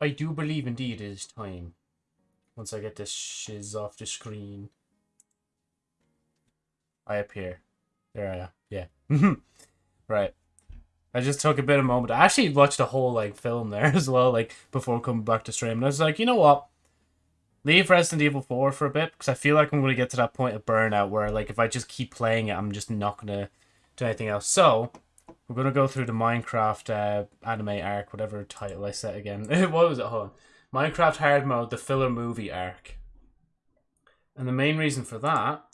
I do believe indeed it is time. Once I get this shiz off the screen. I appear. There I am. Yeah. right. I just took a bit of a moment. I actually watched the whole like film there as well, like before coming back to stream. And I was like, you know what? Leave Resident Evil 4 for a bit because I feel like I'm going to get to that point of burnout where like if I just keep playing it, I'm just not going to do anything else. So, we're going to go through the Minecraft uh, anime arc, whatever title I set again. what was it? Hold on. Minecraft Hard Mode, the filler movie arc. And the main reason for that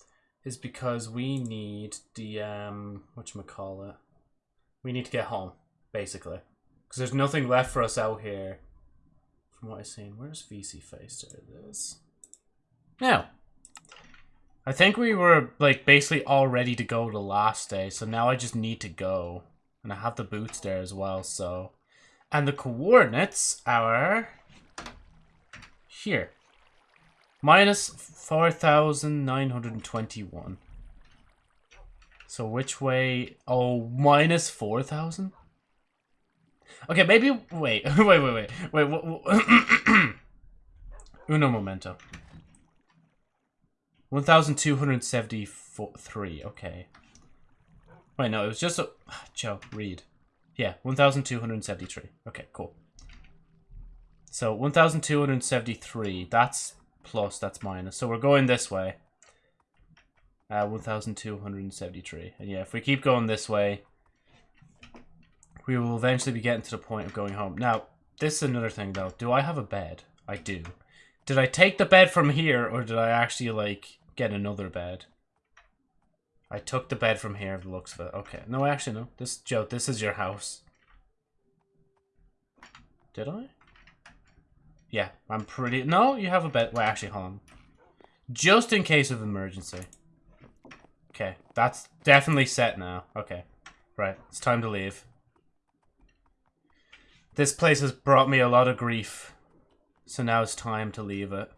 is because we need the, um, whatchamacallit? We need to get home, basically. Because there's nothing left for us out here from what I've seen. Where's VC Face? There it is. Now, I think we were like basically all ready to go the last day, so now I just need to go. And I have the boots there as well, so... And the coordinates are... Here. Minus 4,921. So which way? Oh, minus 4,000? Okay, maybe... Wait, wait, wait, wait. Wait, Uno momento. 1,273, okay. Wait, no, it was just a... Joe, read. Yeah, 1,273. Okay, cool. So, 1,273, that's plus, that's minus. So we're going this way. Uh, 1,273. And yeah, if we keep going this way, we will eventually be getting to the point of going home. Now, this is another thing though. Do I have a bed? I do. Did I take the bed from here or did I actually like get another bed? I took the bed from here, the looks of it. Okay. No, actually, no. This, Joe, this is your house. Did I? Yeah, I'm pretty... No, you have a bed. Well, actually, hold on. Just in case of emergency. Okay, that's definitely set now. Okay, right. It's time to leave. This place has brought me a lot of grief. So now it's time to leave it.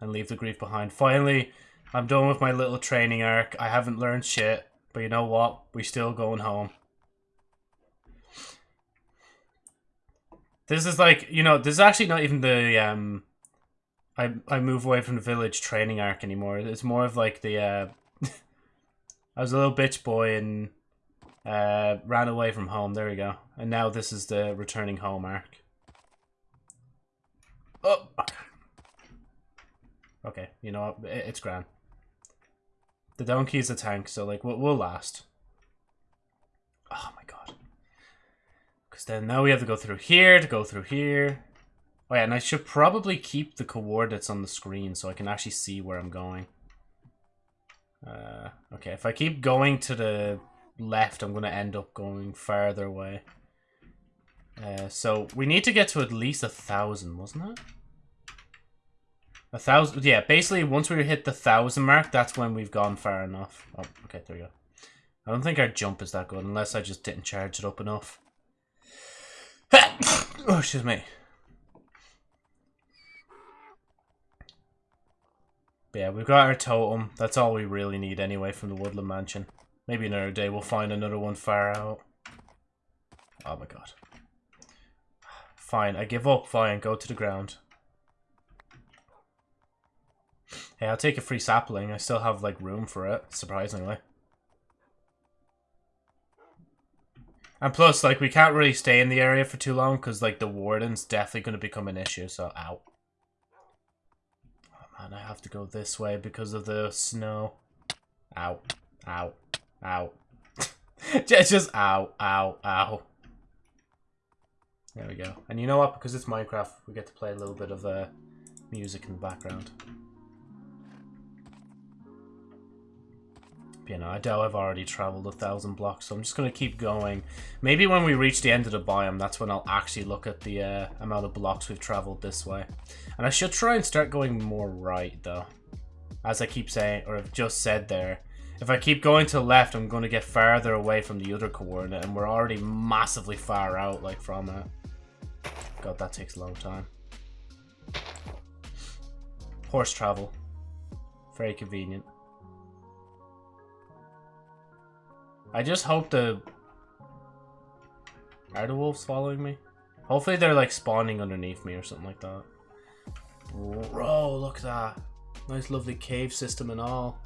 And leave the grief behind. Finally, I'm done with my little training arc. I haven't learned shit. But you know what? We're still going home. This is like, you know, this is actually not even the, um... I, I move away from the village training arc anymore. It's more of like the, uh... I was a little bitch boy and uh, ran away from home. There we go. And now this is the returning home arc. Oh! Okay, you know? It's grand. The donkey is a tank, so like we'll, we'll last. Oh my god. Because then now we have to go through here to go through here. Oh yeah, and I should probably keep the coordinates on the screen so I can actually see where I'm going. Uh, okay, if I keep going to the left, I'm going to end up going farther away. Uh, so we need to get to at least a thousand, wasn't it? A thousand, yeah, basically once we hit the thousand mark, that's when we've gone far enough. Oh, okay, there we go. I don't think our jump is that good, unless I just didn't charge it up enough. oh, excuse me. But yeah, we've got our totem. That's all we really need anyway from the Woodland Mansion. Maybe another day we'll find another one far out. Oh my god. Fine, I give up. Fine, go to the ground. Hey, I'll take a free sapling. I still have, like, room for it, surprisingly. And plus, like, we can't really stay in the area for too long because, like, the warden's definitely going to become an issue, so out. Oh, man, I have to go this way because of the snow. Out, out, out. just, just ow, ow, ow. There we go. And you know what? Because it's Minecraft, we get to play a little bit of uh, music in the background. You know, I doubt I've already traveled a thousand blocks, so I'm just going to keep going. Maybe when we reach the end of the biome, that's when I'll actually look at the uh, amount of blocks we've traveled this way. And I should try and start going more right, though. As I keep saying, or I've just said there, if I keep going to the left, I'm going to get farther away from the other coordinate, and we're already massively far out, like, from it. God, that takes a long time. Horse travel. Very convenient. I just hope the... Are the wolves following me? Hopefully they're like spawning underneath me or something like that. Bro, look at that. Nice lovely cave system and all.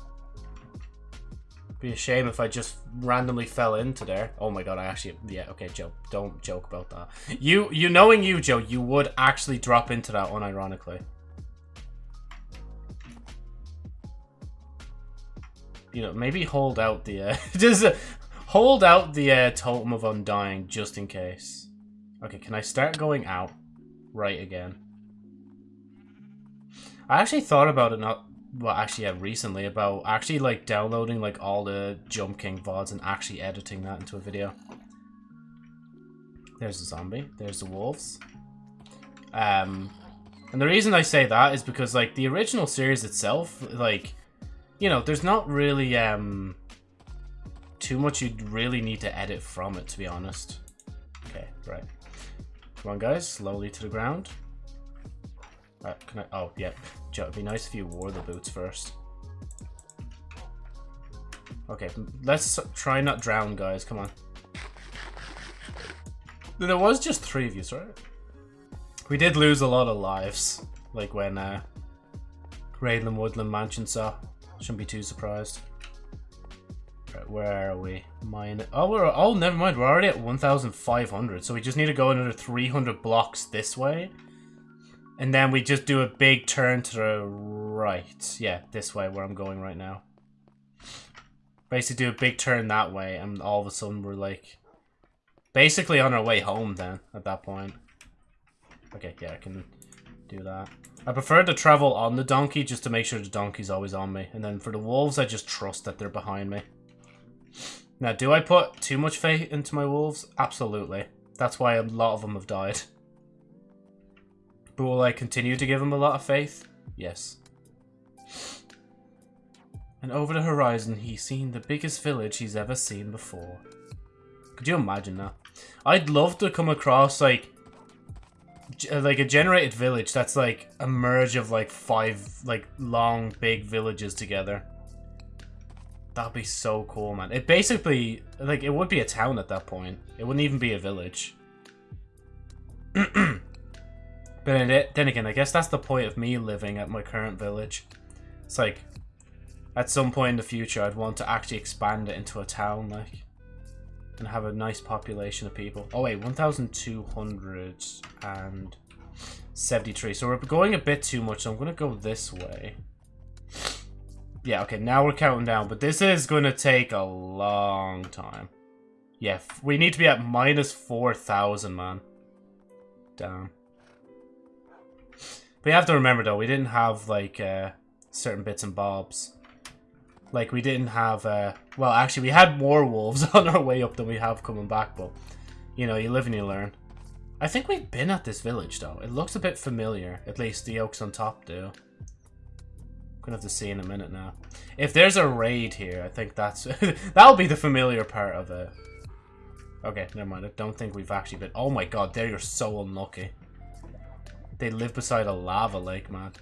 Be a shame if I just randomly fell into there. Oh my god, I actually... Yeah, okay, Joe. Don't joke about that. You, you knowing you, Joe, you would actually drop into that unironically. You know, maybe hold out the... Uh, just hold out the uh, Totem of Undying just in case. Okay, can I start going out? Right again. I actually thought about it not well actually yeah recently about actually like downloading like all the Jump King VODs and actually editing that into a video. There's the zombie, there's the wolves. Um and the reason I say that is because like the original series itself, like you know, there's not really um too much you'd really need to edit from it to be honest. Okay, right. Come on guys, slowly to the ground. Can I? Oh, yeah. It'd be nice if you wore the boots first. Okay, let's try not drown, guys. Come on. There was just three of you, right? We did lose a lot of lives, like when uh, Raidland Woodland Mansion saw. Shouldn't be too surprised. Where are we? Mine. Oh, we're. Oh, never mind. We're already at 1,500, so we just need to go another 300 blocks this way. And then we just do a big turn to the right. Yeah, this way where I'm going right now. Basically do a big turn that way and all of a sudden we're like basically on our way home then at that point. Okay, yeah, I can do that. I prefer to travel on the donkey just to make sure the donkey's always on me. And then for the wolves, I just trust that they're behind me. Now, do I put too much faith into my wolves? Absolutely. That's why a lot of them have died. But will I continue to give them a lot of faith? Yes. And over the horizon, he's seen the biggest village he's ever seen before. Could you imagine that? I'd love to come across, like, uh, like a generated village that's, like, a merge of, like, five, like, long, big villages together. That'd be so cool, man. It basically, like, it would be a town at that point. It wouldn't even be a village. But then again, I guess that's the point of me living at my current village. It's like, at some point in the future, I'd want to actually expand it into a town, like, and have a nice population of people. Oh wait, 1,273. So we're going a bit too much, so I'm going to go this way. Yeah, okay, now we're counting down, but this is going to take a long time. Yeah, we need to be at minus 4,000, man. Damn. We have to remember though, we didn't have like uh, certain bits and bobs. Like we didn't have, uh, well actually we had more wolves on our way up than we have coming back, but you know, you live and you learn. I think we've been at this village though. It looks a bit familiar, at least the oaks on top do. Gonna have to see in a minute now. If there's a raid here, I think that's that'll be the familiar part of it. Okay, never mind. I don't think we've actually been. Oh my god, there you're so unlucky. They live beside a lava lake, man.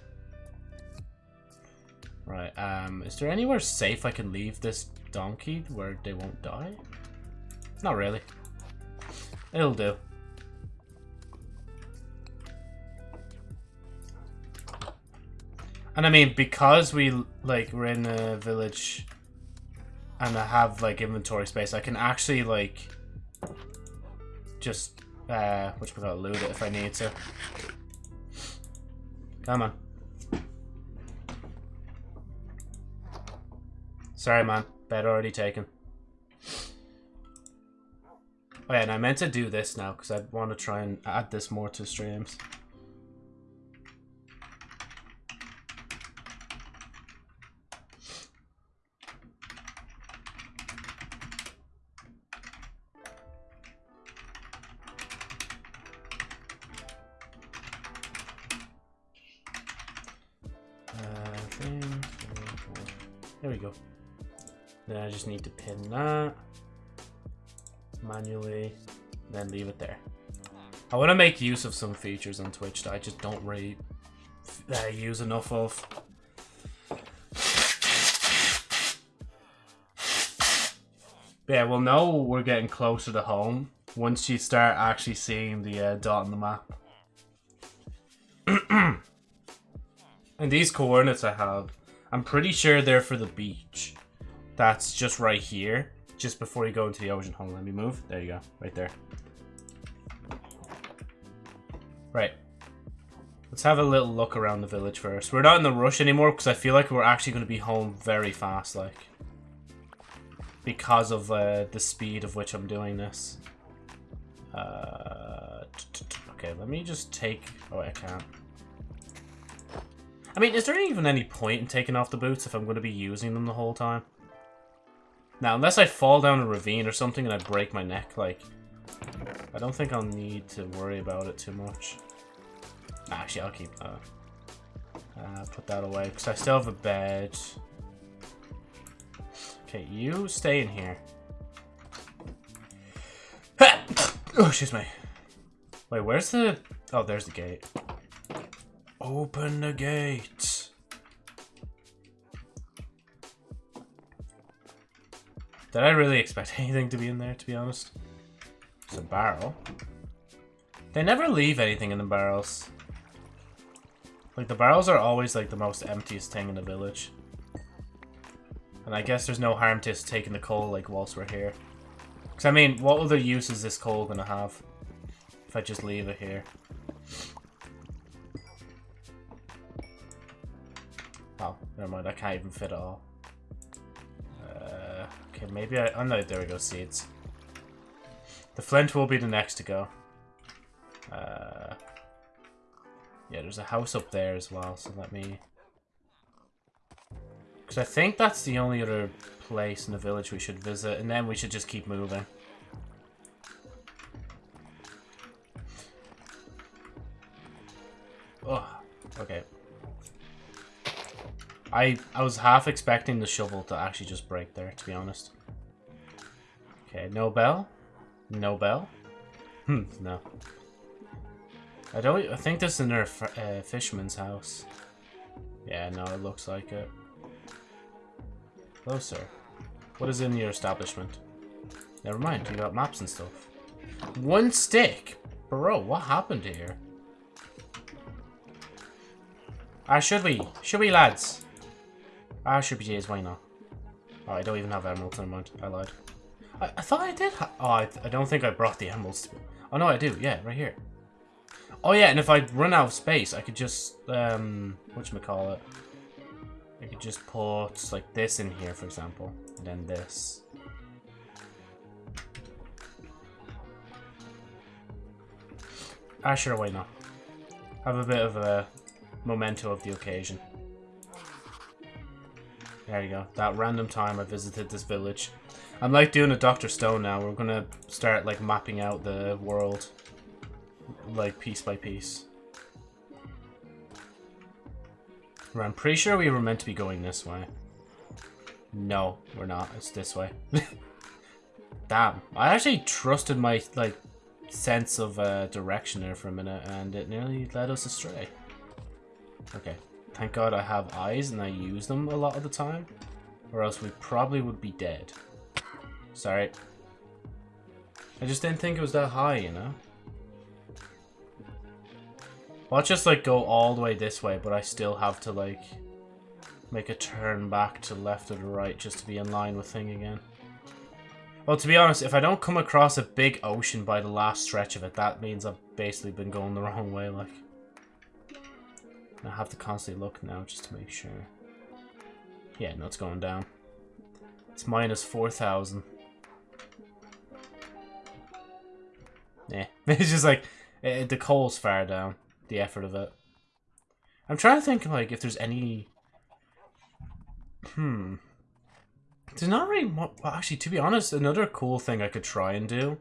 Right, um, is there anywhere safe I can leave this donkey where they won't die? Not really. It'll do. And I mean, because we, like, we're in a village and I have, like, inventory space, I can actually, like, just, uh, which we're gonna loot it if I need to. Come on. Sorry, man. Bed already taken. Oh yeah, and I meant to do this now, because I want to try and add this more to streams. Then leave it there. I want to make use of some features on Twitch that I just don't really uh, use enough of. yeah, we'll know we're getting closer to home once you start actually seeing the uh, dot on the map. and these coordinates I have, I'm pretty sure they're for the beach. That's just right here, just before you go into the ocean. Hold on, let me move. There you go, right there. Right. Let's have a little look around the village first. We're not in the rush anymore because I feel like we're actually going to be home very fast, like. Because of uh, the speed of which I'm doing this. Uh, okay, let me just take... Oh, I can't. I mean, is there even any point in taking off the boots if I'm going to be using them the whole time? Now, unless I fall down a ravine or something and I break my neck, like... I don't think I'll need to worry about it too much. Actually, I'll keep that. Uh, put that away, because I still have a bed. Okay, you stay in here. oh, excuse me. Wait, where's the... Oh, there's the gate. Open the gate. Did I really expect anything to be in there, to be honest? It's a barrel. They never leave anything in the barrels. Like, the barrels are always, like, the most emptiest thing in the village. And I guess there's no harm to taking the coal, like, whilst we're here. Because, I mean, what other use is this coal going to have? If I just leave it here. Oh, never mind. I can't even fit it all. Uh, okay, maybe I... Oh, no, there we go. Seeds. The flint will be the next to go. Uh... Yeah, there's a house up there as well, so let me... Because I think that's the only other place in the village we should visit, and then we should just keep moving. Oh, okay. I I was half expecting the shovel to actually just break there, to be honest. Okay, no bell? No bell? Hmm, no. I don't. I think this is in their uh, fisherman's house. Yeah, no, it looks like it. Hello, sir. What is in your establishment? Never mind, you got maps and stuff. One stick? Bro, what happened here? Ah, should we? Should we, lads? Ah, should be why not? Oh, I don't even have emeralds, never mind. I lied. I, I thought I did Oh, I, I don't think I brought the emeralds. Oh, no, I do. Yeah, right here. Oh yeah, and if I run out of space, I could just, um, whatchamacallit, I could just put, like, this in here, for example, and then this. Ah, sure, why not? Have a bit of a memento of the occasion. There you go. That random time I visited this village. I'm like doing a Dr. Stone now. We're gonna start, like, mapping out the world like piece by piece. I'm pretty sure we were meant to be going this way. No, we're not. It's this way. Damn. I actually trusted my, like, sense of uh, direction there for a minute, and it nearly led us astray. Okay. Thank God I have eyes, and I use them a lot of the time. Or else we probably would be dead. Sorry. I just didn't think it was that high, you know? Well, I'll just, like, go all the way this way, but I still have to, like, make a turn back to left or right just to be in line with thing again. Well, to be honest, if I don't come across a big ocean by the last stretch of it, that means I've basically been going the wrong way, like. I have to constantly look now just to make sure. Yeah, no, it's going down. It's minus 4,000. Yeah, it's just like, it, the coal's far down the effort of it. I'm trying to think like if there's any. Hmm. There's not really. Well, actually, to be honest, another cool thing I could try and do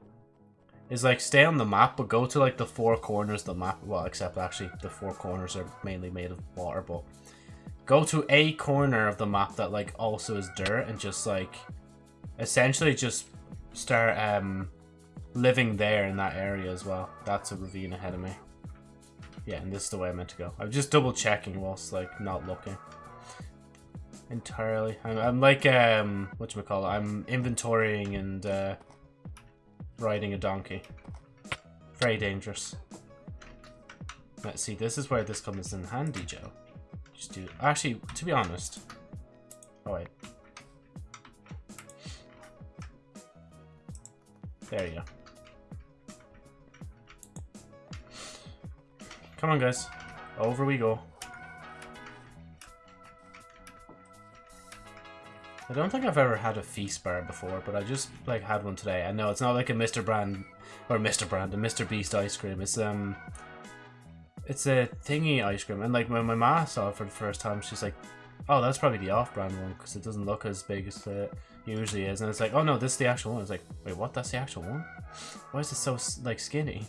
is like stay on the map, but go to like the four corners of the map. Well, except actually the four corners are mainly made of water, but go to a corner of the map that like also is dirt and just like essentially just start um living there in that area as well. That's a ravine ahead of me. Yeah, and this is the way I meant to go. I'm just double checking whilst like not looking. Entirely. I'm, I'm like um what you call it? I'm inventorying and uh riding a donkey. Very dangerous. Let's see, this is where this comes in handy, Joe. Just do... Actually, to be honest... Oh, wait. There you go. Come on, guys. Over we go. I don't think I've ever had a feast bar before, but I just like had one today. I know it's not like a Mr. Brand or Mr. Brand, a Mr. Beast ice cream. It's um, it's a thingy ice cream, and like when my ma saw it for the first time, she's like, "Oh, that's probably the off-brand one because it doesn't look as big as it usually is." And it's like, "Oh no, this is the actual one." It's like, "Wait, what? That's the actual one? Why is it so like skinny?"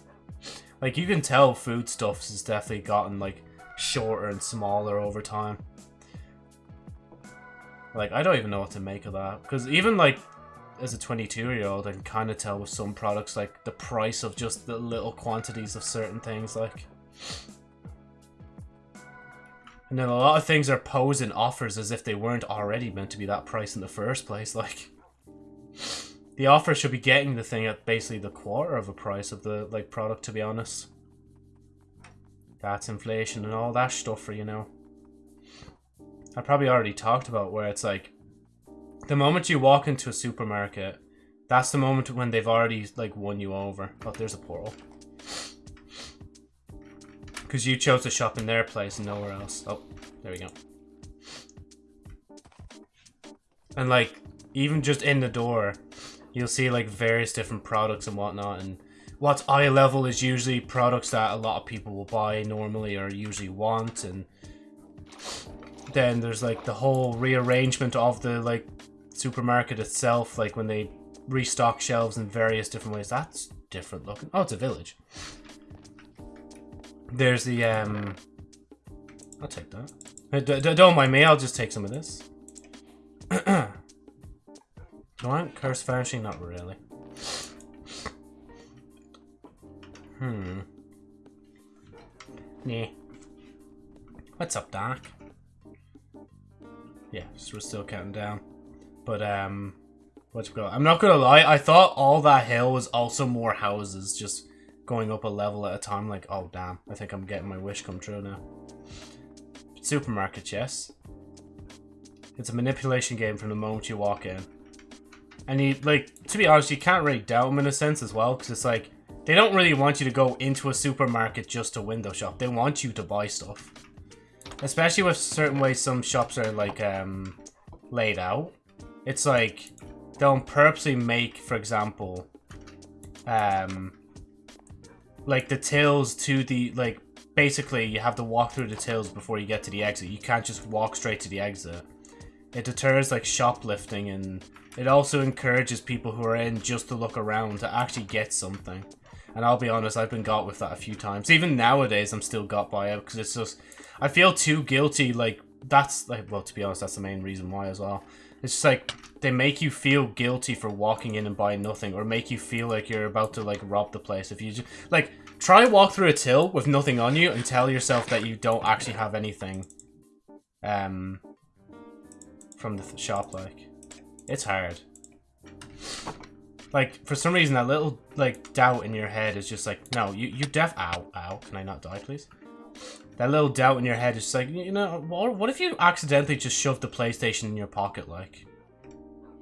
Like you can tell foodstuffs has definitely gotten like shorter and smaller over time. Like, I don't even know what to make of that. Because even, like, as a 22-year-old, I can kind of tell with some products, like, the price of just the little quantities of certain things, like... And then a lot of things are posing offers as if they weren't already meant to be that price in the first place, like... The offer should be getting the thing at basically the quarter of a price of the, like, product, to be honest. That's inflation and all that stuff for you know. I probably already talked about where it's like the moment you walk into a supermarket, that's the moment when they've already like won you over. Oh, there's a portal. Because you chose to shop in their place and nowhere else. Oh, there we go. And like, even just in the door, you'll see like various different products and whatnot. And what's eye level is usually products that a lot of people will buy normally or usually want. And then there's like the whole rearrangement of the like supermarket itself, like when they restock shelves in various different ways. That's different looking. Oh, it's a village. There's the um. I'll take that. D don't mind me. I'll just take some of this. Do I curse vanishing? Not really. Hmm. Yeah. What's up, Doc? Yeah, so we're still counting down. But, um, what's going I'm not gonna lie, I thought all that hill was also more houses, just going up a level at a time. Like, oh, damn, I think I'm getting my wish come true now. Supermarket, yes. It's a manipulation game from the moment you walk in. And he, like, to be honest, you can't really doubt them in a sense as well, because it's like, they don't really want you to go into a supermarket just to window shop. They want you to buy stuff. Especially with certain ways some shops are like um laid out. It's like they'll purposely make, for example, um like the tills to the like basically you have to walk through the tills before you get to the exit. You can't just walk straight to the exit. It deters like shoplifting and it also encourages people who are in just to look around to actually get something. And I'll be honest, I've been got with that a few times. Even nowadays, I'm still got by it because it's just I feel too guilty. Like that's like well, to be honest, that's the main reason why as well. It's just like they make you feel guilty for walking in and buying nothing, or make you feel like you're about to like rob the place. If you just like try walk through a till with nothing on you and tell yourself that you don't actually have anything, um, from the th shop. Like it's hard. Like for some reason, that little like doubt in your head is just like, no, you you def. Ow, ow. Can I not die, please? That little doubt in your head is just like, you know, what if you accidentally just shoved the PlayStation in your pocket, like?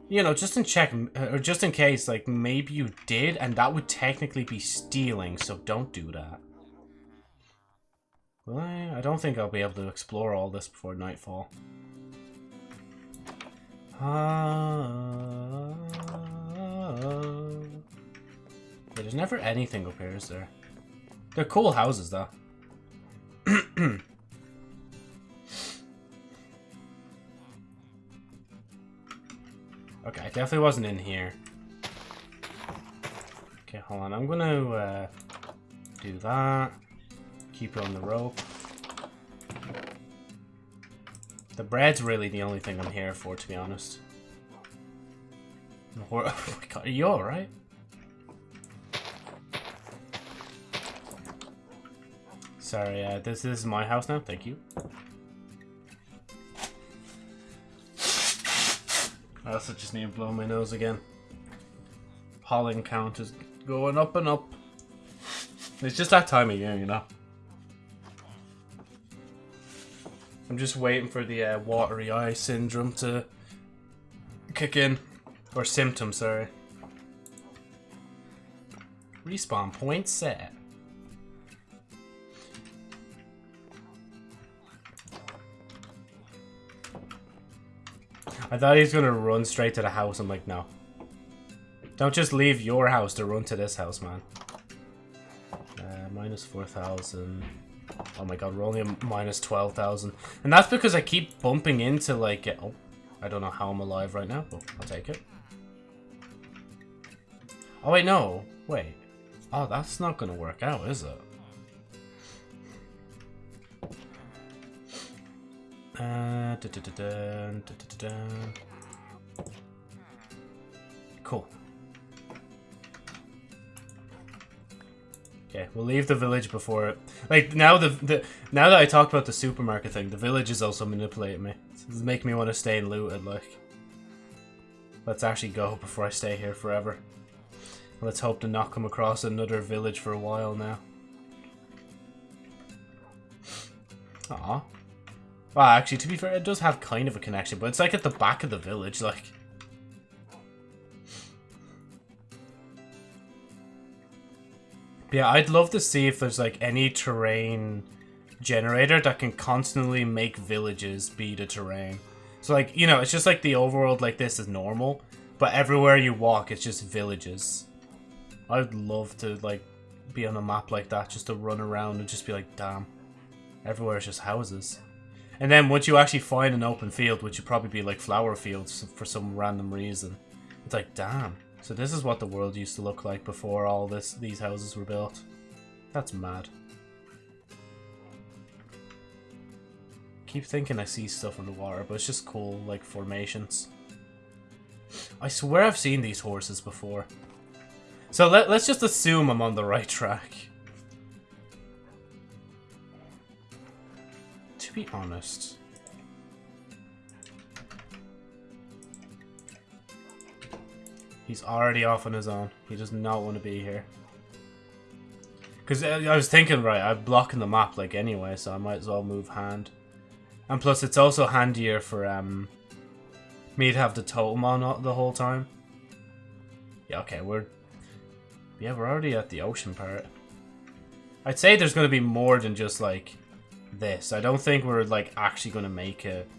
You know, just in check, uh, or just in case, like, maybe you did, and that would technically be stealing, so don't do that. Well, I don't think I'll be able to explore all this before nightfall. Uh, there's never anything up here, is there? They're cool houses, though. okay, I definitely wasn't in here. Okay, hold on. I'm gonna uh, do that. Keep it on the rope. The bread's really the only thing I'm here for, to be honest. Oh my god, are you alright? Sorry, uh, this, this is my house now. Thank you. I also just need to blow my nose again. Pollen count is Going up and up. It's just that time of year, you know. I'm just waiting for the uh, watery eye syndrome to kick in. Or symptom, sorry. Respawn point set. I thought he was gonna run straight to the house. I'm like, no. Don't just leave your house to run to this house, man. Uh, minus 4,000. Oh my god, we're only minus 12,000. And that's because I keep bumping into, like... Oh, I don't know how I'm alive right now, but I'll take it. Oh, wait, no. Wait. Oh, that's not gonna work out, is it? Uh, da -da -da cool. Okay, we'll leave the village before it. Like now the the now that I talked about the supermarket thing, the village is also manipulating me. It's making me want to stay looted. Like, let's actually go before I stay here forever. Let's hope to not come across another village for a while now. Aw. Well, actually, to be fair, it does have kind of a connection, but it's like at the back of the village, like. Yeah, I'd love to see if there's like any terrain generator that can constantly make villages be the terrain. So like, you know, it's just like the overworld like this is normal, but everywhere you walk, it's just villages. I'd love to like be on a map like that, just to run around and just be like, damn, everywhere is just houses. And then once you actually find an open field, which would probably be like flower fields for some random reason, it's like, damn. So this is what the world used to look like before all this these houses were built. That's mad. Keep thinking I see stuff in the water, but it's just cool, like formations. I swear I've seen these horses before. So let, let's just assume I'm on the right track. To be honest. He's already off on his own. He does not want to be here. Because uh, I was thinking, right, I'm blocking the map, like, anyway, so I might as well move hand. And plus, it's also handier for um, me to have the totem on the whole time. Yeah, okay, we're yeah, we're already at the ocean part. I'd say there's going to be more than just, like, this. I don't think we're, like, actually going to make it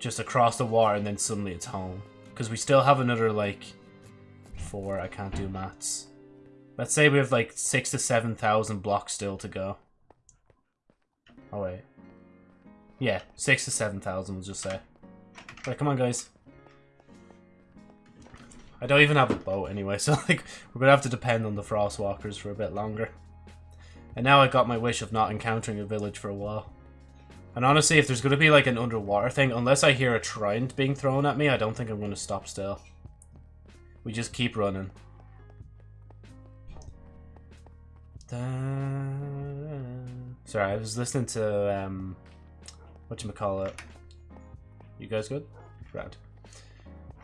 just across the water and then suddenly it's home. Because we still have another, like, four. I can't do maths. Let's say we have, like, six to seven thousand blocks still to go. Oh, wait. Yeah, six to seven thousand, we'll just say. Right, come on, guys. I don't even have a boat anyway, so like we're gonna have to depend on the Frostwalkers for a bit longer. And now I got my wish of not encountering a village for a while. And honestly, if there's gonna be like an underwater thing, unless I hear a trident being thrown at me, I don't think I'm gonna stop still. We just keep running. Sorry, I was listening to um, what you call it. You guys good? Right.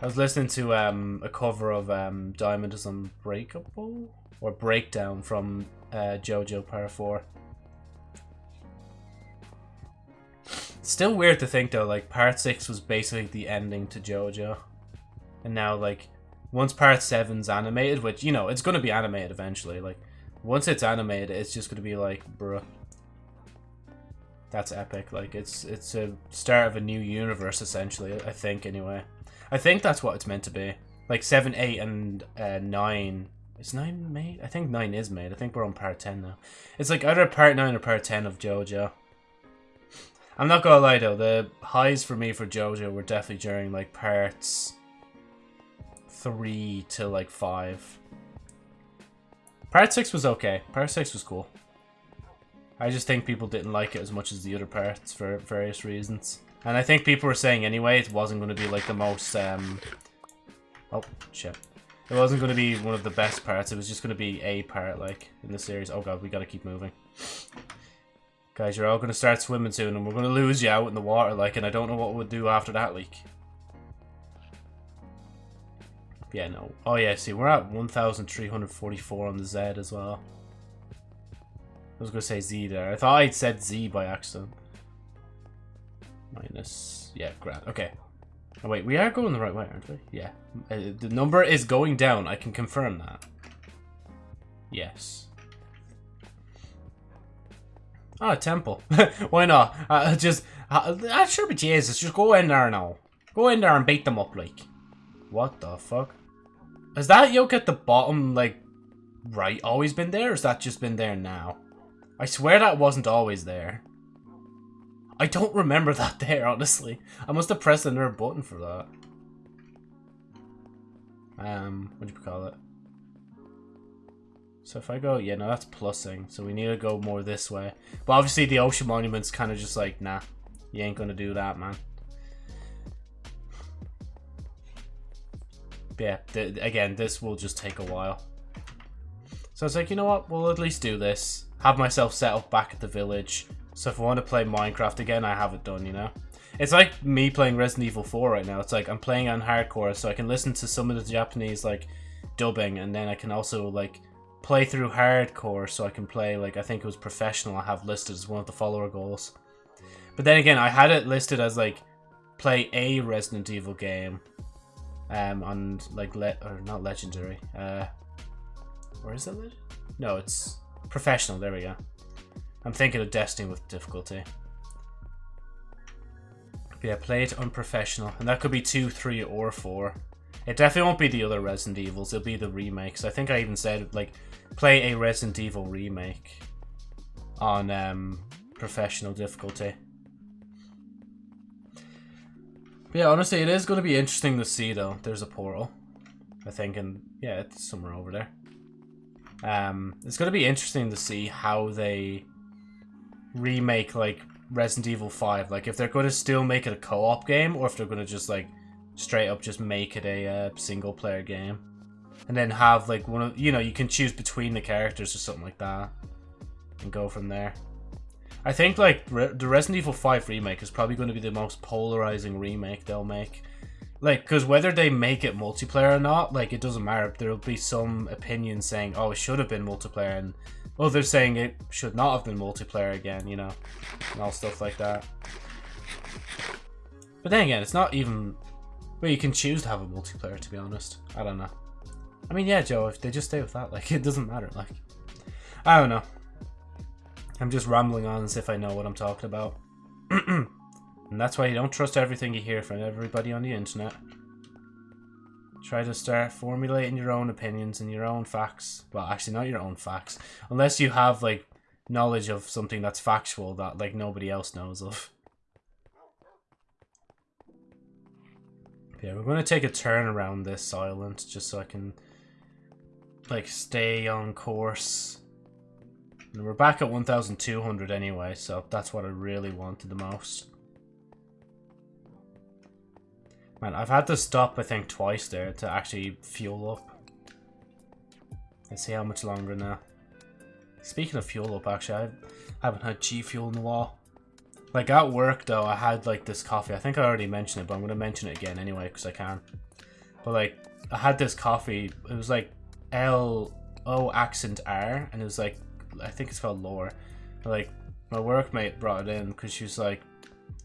I was listening to um, a cover of um, Diamond is Unbreakable or Breakdown from uh, JoJo Part 4. still weird to think though, like Part 6 was basically the ending to JoJo. And now like once Part seven's animated, which you know, it's gonna be animated eventually, like once it's animated, it's just gonna be like, bruh. That's epic. Like it's it's a start of a new universe essentially, I think anyway. I think that's what it's meant to be. Like 7, 8, and uh, 9. Is 9 made? I think 9 is made. I think we're on part 10 now. It's like either part 9 or part 10 of JoJo. I'm not gonna lie though, the highs for me for JoJo were definitely during like parts 3 to like 5. Part 6 was okay. Part 6 was cool. I just think people didn't like it as much as the other parts for various reasons. And I think people were saying anyway it wasn't going to be like the most, um... Oh, shit. It wasn't going to be one of the best parts. It was just going to be a part, like, in the series. Oh god, we got to keep moving. Guys, you're all going to start swimming soon and we're going to lose you out in the water, like, and I don't know what we'll do after that leak. Yeah, no. Oh, yeah, see, we're at 1,344 on the Z as well. I was going to say Z there. I thought I'd said Z by accident. Minus... Yeah, grand. Okay. Oh, wait, we are going the right way, aren't we? Yeah. Uh, the number is going down. I can confirm that. Yes. Oh, temple. Why not? Uh, just... Uh, uh, sure, but Jesus, just go in there now. Go in there and beat them up, like. What the fuck? Has that yoke at the bottom, like, right, always been there? Or has that just been there now? I swear that wasn't always there. I don't remember that there, honestly. I must have pressed another button for that. Um, what do you call it? So if I go, yeah, no, that's plussing. So we need to go more this way. But obviously the ocean monument's kind of just like, nah, you ain't gonna do that, man. Yeah, th again, this will just take a while. So I was like, you know what, we'll at least do this. Have myself set up back at the village. So if I want to play Minecraft again, I have it done, you know? It's like me playing Resident Evil 4 right now. It's like I'm playing on hardcore, so I can listen to some of the Japanese, like, dubbing, and then I can also, like, play through hardcore, so I can play, like, I think it was professional I have listed as one of the follower goals. But then again, I had it listed as, like, play a Resident Evil game, um, on like le or not legendary. Uh, where is it? No, it's professional. There we go. I'm thinking of Destiny with difficulty. But yeah, play it unprofessional, and that could be two, three, or four. It definitely won't be the other Resident Evils. It'll be the remakes. I think I even said like play a Resident Evil remake on um, professional difficulty. Yeah, honestly, it is going to be interesting to see, though. There's a portal, I think, and yeah, it's somewhere over there. Um, it's going to be interesting to see how they remake, like, Resident Evil 5. Like, if they're going to still make it a co-op game, or if they're going to just, like, straight up just make it a uh, single-player game. And then have, like, one of, you know, you can choose between the characters or something like that. And go from there. I think like Re the Resident Evil 5 remake is probably going to be the most polarizing remake they'll make. Like, because whether they make it multiplayer or not, like, it doesn't matter. There'll be some opinions saying, oh, it should have been multiplayer, and others saying it should not have been multiplayer again, you know, and all stuff like that. But then again, it's not even... Well, you can choose to have a multiplayer, to be honest. I don't know. I mean, yeah, Joe, if they just stay with that, like, it doesn't matter, like... I don't know. I'm just rambling on as if I know what I'm talking about. and that's why you don't trust everything you hear from everybody on the internet. Try to start formulating your own opinions and your own facts. Well, actually, not your own facts. Unless you have, like, knowledge of something that's factual that, like, nobody else knows of. Yeah, we're going to take a turn around this island just so I can, like, stay on course and we're back at 1,200 anyway, so that's what I really wanted the most. Man, I've had to stop, I think, twice there to actually fuel up. Let's see how much longer now. Speaking of fuel up, actually, I haven't had G Fuel in a while. Like, at work, though, I had, like, this coffee. I think I already mentioned it, but I'm going to mention it again anyway, because I can. But, like, I had this coffee. It was, like, L-O accent R, and it was, like, I think it's called L'OR. Like my workmate brought it in because she was like,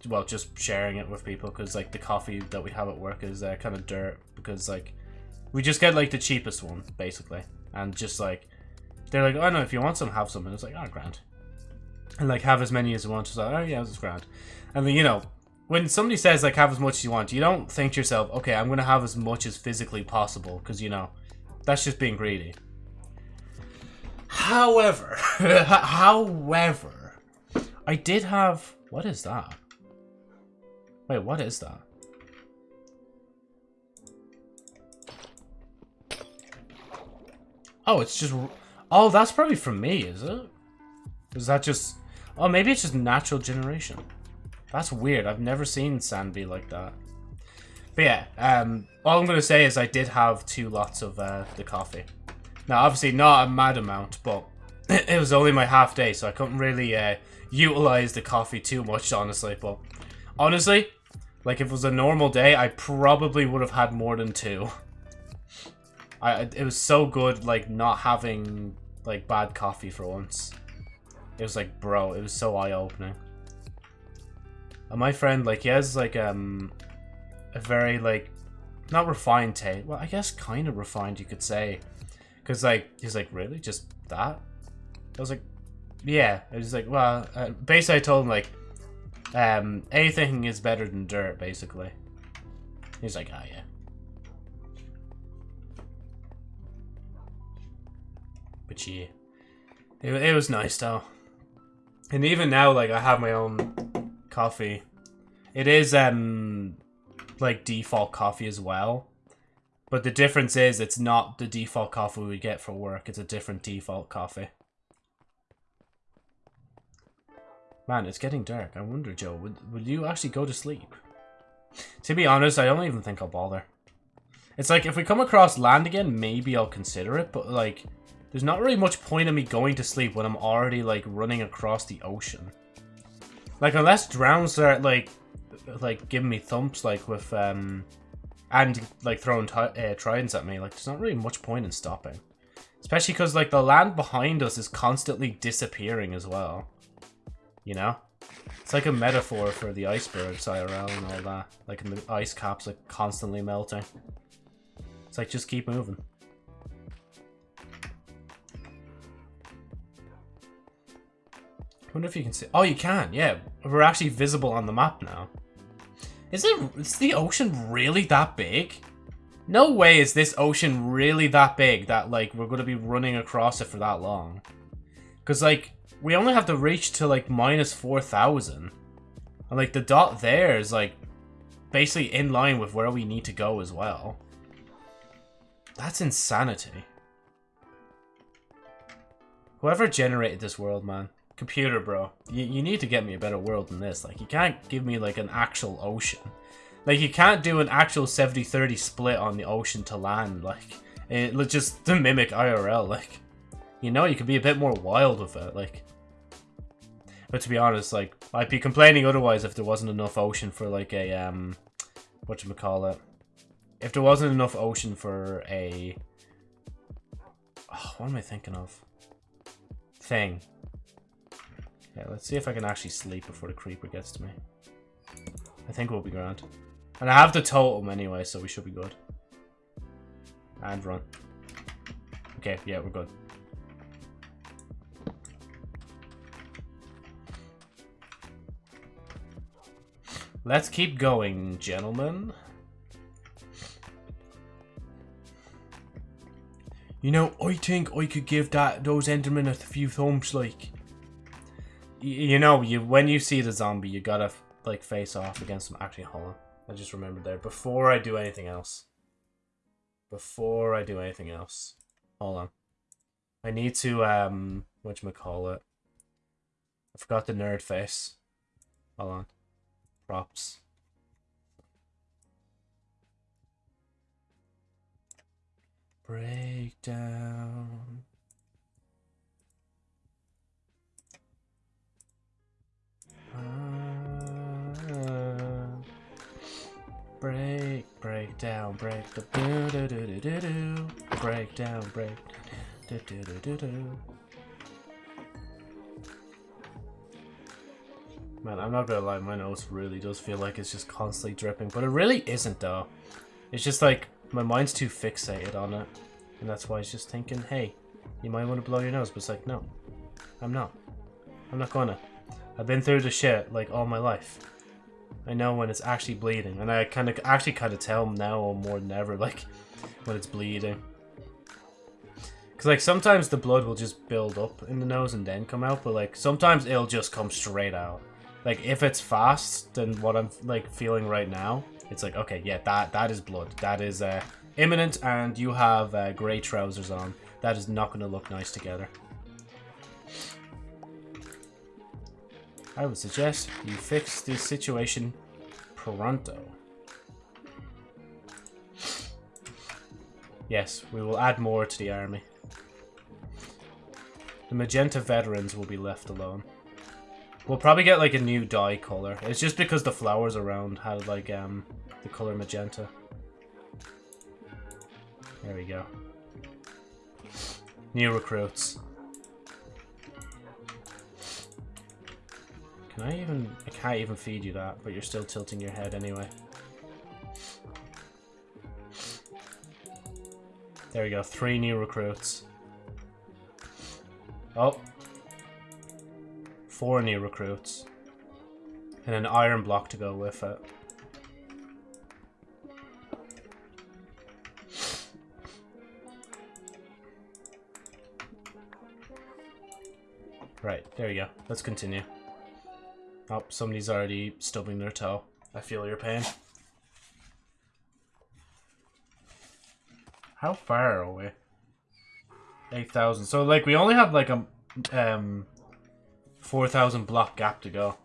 well, just sharing it with people because like the coffee that we have at work is uh, kind of dirt because like we just get like the cheapest one basically, and just like they're like, oh no, if you want some, have some, and it's like, oh grand, and like have as many as you want. It's like, oh yeah, it's grand, and then you know. When somebody says like have as much as you want, you don't think to yourself, okay, I'm gonna have as much as physically possible, because you know, that's just being greedy. However, however, I did have... What is that? Wait, what is that? Oh, it's just... Oh, that's probably from me, is it? Is that just... Oh, maybe it's just natural generation. That's weird. I've never seen sand be like that. But yeah, um, all I'm going to say is I did have two lots of uh, the coffee. Now, obviously not a mad amount, but it was only my half day, so I couldn't really uh, utilize the coffee too much, honestly. But honestly, like if it was a normal day, I probably would have had more than two. I it was so good like not having like bad coffee for once. It was like, bro, it was so eye-opening. And my friend, like, he has like um a very like not refined taste. Well, I guess kind of refined, you could say, because like he's like, really, just that? I was like, yeah. I was like, well, uh, basically, I told him like, um, anything is better than dirt, basically. He's like, ah, oh, yeah. But yeah, it, it was nice though. And even now, like, I have my own coffee. It is, um, like, default coffee as well. But the difference is it's not the default coffee we get for work. It's a different default coffee. Man, it's getting dark. I wonder, Joe, would, would you actually go to sleep? To be honest, I don't even think I'll bother. It's like, if we come across land again, maybe I'll consider it. But, like, there's not really much point in me going to sleep when I'm already, like, running across the ocean. Like, unless drowns start, like, like, giving me thumps, like, with, um... And, like, throwing uh, tridents at me. Like, there's not really much point in stopping. Especially because, like, the land behind us is constantly disappearing as well. You know? It's like a metaphor for the icebergs IRL and all that. Like, the ice caps, are constantly melting. It's like, just keep moving. I wonder if you can see. Oh, you can. Yeah, we're actually visible on the map now. Is it? Is the ocean really that big? No way is this ocean really that big that like we're gonna be running across it for that long. Cause like we only have to reach to like minus four thousand, and like the dot there is like basically in line with where we need to go as well. That's insanity. Whoever generated this world, man. Computer, bro. You, you need to get me a better world than this. Like, you can't give me, like, an actual ocean. Like, you can't do an actual 70-30 split on the ocean to land. Like, it, just to mimic IRL. Like, you know, you could be a bit more wild with it. Like, but to be honest, like, I'd be complaining otherwise if there wasn't enough ocean for, like, a, um, whatchamacallit. If there wasn't enough ocean for a... Oh, what am I thinking of? Thing. Let's see if I can actually sleep before the creeper gets to me. I think we'll be grand. And I have the totem anyway, so we should be good. And run. Okay, yeah, we're good. Let's keep going, gentlemen. You know, I think I could give that those Endermen a few thumbs, like you know, you when you see the zombie, you gotta like face off against them. Actually, hold on. I just remembered there. Before I do anything else. Before I do anything else. Hold on. I need to, um, whatchamacallit. I forgot the nerd face. Hold on. Props. Breakdown. Uh, break, break down, break the do do do do do do. Break down, break do do do do do. Man, I'm not gonna lie, my nose really does feel like it's just constantly dripping, but it really isn't though. It's just like my mind's too fixated on it, and that's why it's just thinking, hey, you might want to blow your nose, but it's like, no, I'm not. I'm not gonna. I've been through the shit like all my life. I know when it's actually bleeding, and I kind of actually kind of tell now more than ever, like when it's bleeding. Cause like sometimes the blood will just build up in the nose and then come out, but like sometimes it'll just come straight out. Like if it's fast, then what I'm like feeling right now, it's like okay, yeah, that that is blood. That is uh, imminent, and you have uh, grey trousers on. That is not going to look nice together. I would suggest you fix this situation pronto. Yes, we will add more to the army. The magenta veterans will be left alone. We'll probably get like a new dye color. It's just because the flowers around had like um the color magenta. There we go. New recruits. Can I even... I can't even feed you that, but you're still tilting your head anyway. There we go, three new recruits. Oh. Four new recruits. And an iron block to go with it. Right, there we go. Let's continue. Oh, somebody's already stubbing their toe. I feel your pain. How far are we? 8,000. So, like, we only have, like, a um, 4,000 block gap to go.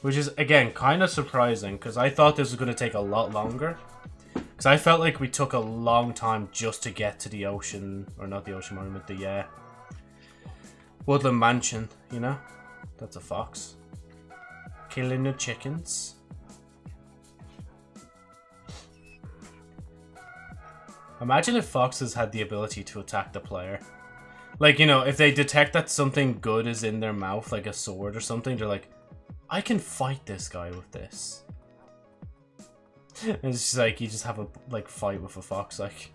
Which is, again, kind of surprising, because I thought this was going to take a lot longer. Because I felt like we took a long time just to get to the ocean, or not the ocean monument, the, uh, Woodland Mansion, you know? That's a fox. Killing the chickens. Imagine if foxes had the ability to attack the player. Like, you know, if they detect that something good is in their mouth, like a sword or something, they're like, I can fight this guy with this. and it's just like, you just have a, like, fight with a fox, like.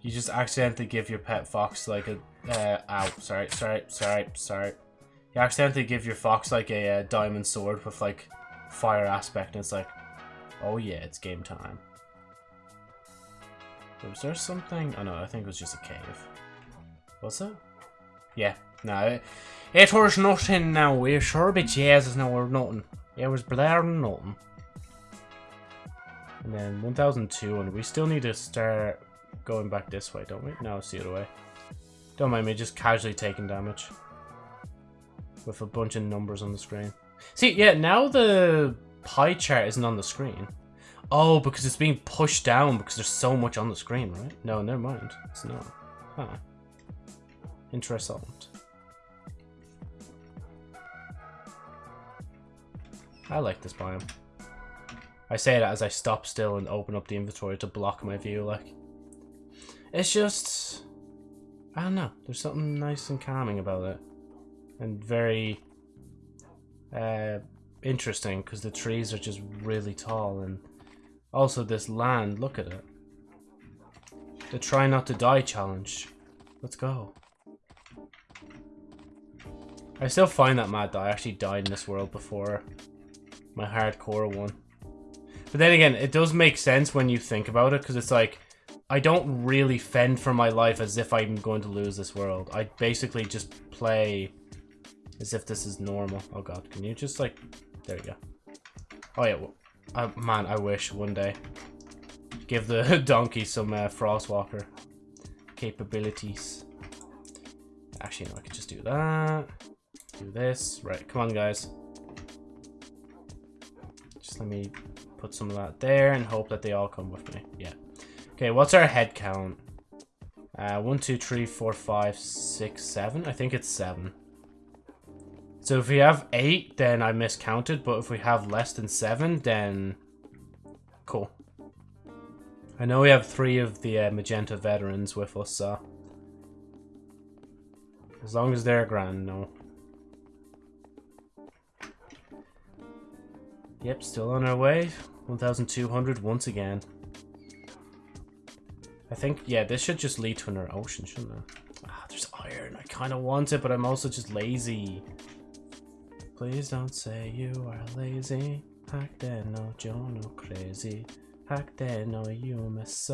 You just accidentally give your pet fox, like, a, uh, ow, sorry, sorry, sorry, sorry. You accidentally give your fox, like, a, a diamond sword with, like, fire aspect, and it's like, Oh yeah, it's game time. Was there something? Oh no, I think it was just a cave. Was it? Yeah, no, it, was nothing now. We're sure be Jesus now or nothing. It was blaring nothing. And then 1002, and we still need to start going back this way, don't we? No, it's the other way. Don't mind me just casually taking damage. With a bunch of numbers on the screen. See, yeah, now the pie chart isn't on the screen. Oh, because it's being pushed down because there's so much on the screen, right? No, never mind. It's not. Huh. Interesting. I like this biome. I say that as I stop still and open up the inventory to block my view, like. It's just... I don't know. There's something nice and calming about it. And very... Uh, interesting because the trees are just really tall and also this land, look at it. The try not to die challenge. Let's go. I still find that mad that I actually died in this world before my hardcore one. But then again, it does make sense when you think about it because it's like I don't really fend for my life as if I'm going to lose this world. I basically just play as if this is normal. Oh god, can you just like there you go. Oh yeah, well, uh, man, I wish one day. Give the donkey some uh, Frostwalker capabilities. Actually, no, I could just do that. Do this. Right, come on, guys. Just let me put some of that there and hope that they all come with me. Yeah. Okay, what's our head count? Uh, one, two, three, four, five, six, seven. I think it's seven. So if we have 8, then I miscounted, but if we have less than 7, then... Cool. I know we have 3 of the uh, Magenta veterans with us, so... As long as they're grand, no. Yep, still on our way. 1,200 once again. I think, yeah, this should just lead to another ocean, shouldn't it? Ah, there's iron. I kind of want it, but I'm also just lazy. Please don't say you are lazy. Hack there, no Joe, no crazy. Hack there, no you miss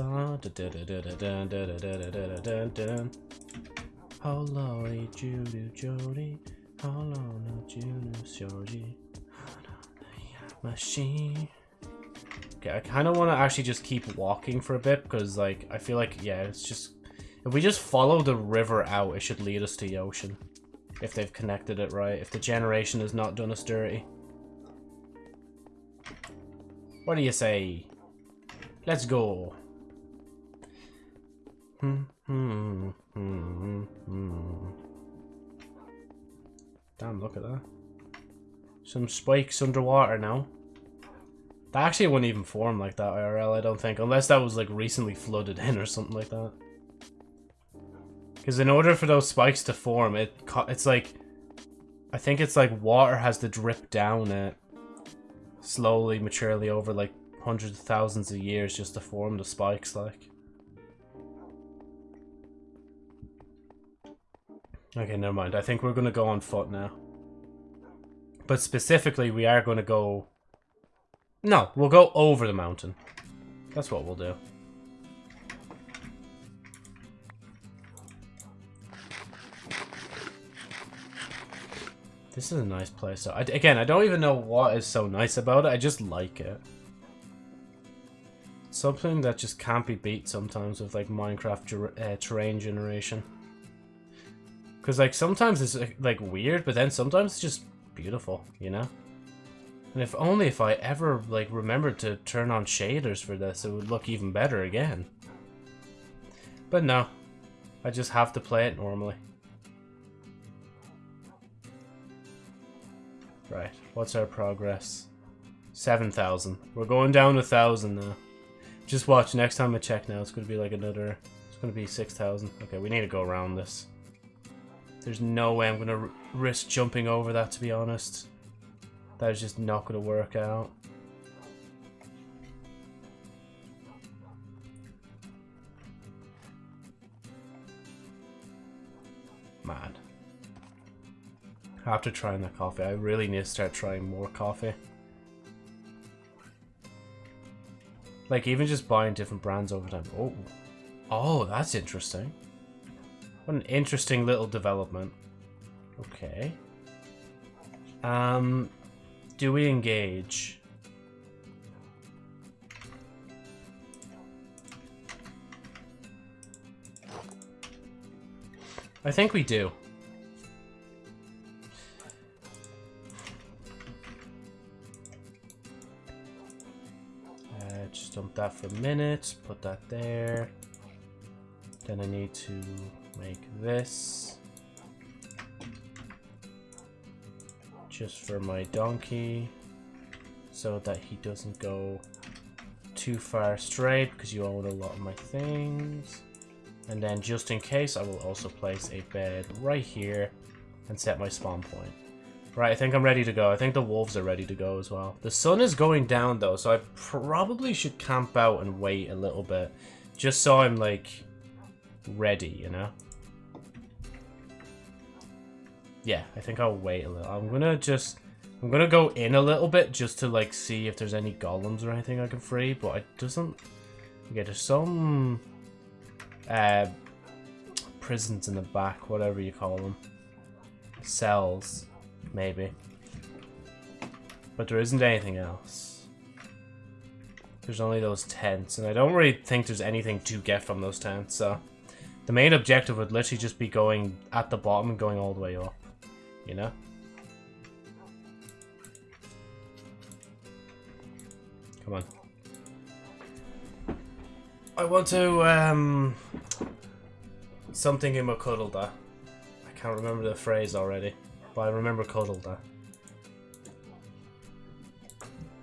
Hello, Judy Jody. Hello, no Juno Shoji. Machine. Okay, I kind of want to actually just keep walking for a bit because, like, I feel like, yeah, it's just... If we just follow the river out, it should lead us to the ocean. If they've connected it right. If the generation has not done us dirty. What do you say? Let's go. Hmm, hmm, hmm, hmm. Damn, look at that. Some spikes underwater now. That actually wouldn't even form like that IRL, I don't think. Unless that was like recently flooded in or something like that. Because in order for those spikes to form, it it's like... I think it's like water has to drip down it slowly, maturely over like hundreds of thousands of years just to form the spikes like. Okay, never mind. I think we're going to go on foot now. But specifically, we are going to go... No, we'll go over the mountain. That's what we'll do. This is a nice place. So, I, again, I don't even know what is so nice about it. I just like it. Something that just can't be beat sometimes with like Minecraft uh, terrain generation. Because, like, sometimes it's, like, weird, but then sometimes it's just beautiful, you know? And if only if I ever, like, remembered to turn on shaders for this, it would look even better again. But no. I just have to play it normally. Right, what's our progress? 7,000. We're going down a 1,000 now. Just watch, next time I check now, it's going to be like another... It's going to be 6,000. Okay, we need to go around this. There's no way I'm going to risk jumping over that, to be honest. That is just not going to work out. Man. After trying the coffee, I really need to start trying more coffee. Like, even just buying different brands over time. Oh. Oh, that's interesting. What an interesting little development. Okay. Um, do we engage? I think we do. Just dump that for a minute, put that there. Then I need to make this. Just for my donkey. So that he doesn't go too far astray because you own a lot of my things. And then just in case, I will also place a bed right here and set my spawn point. Right, I think I'm ready to go. I think the wolves are ready to go as well. The sun is going down though, so I probably should camp out and wait a little bit. Just so I'm like ready, you know? Yeah, I think I'll wait a little. I'm gonna just... I'm gonna go in a little bit just to, like, see if there's any golems or anything I can free, but it doesn't... Okay, there's some... Uh, prisons in the back, whatever you call them. Cells, maybe. But there isn't anything else. There's only those tents, and I don't really think there's anything to get from those tents, so... The main objective would literally just be going at the bottom and going all the way up you know? Come on. I want to, um... Something in my cuddle I can't remember the phrase already, but I remember cuddle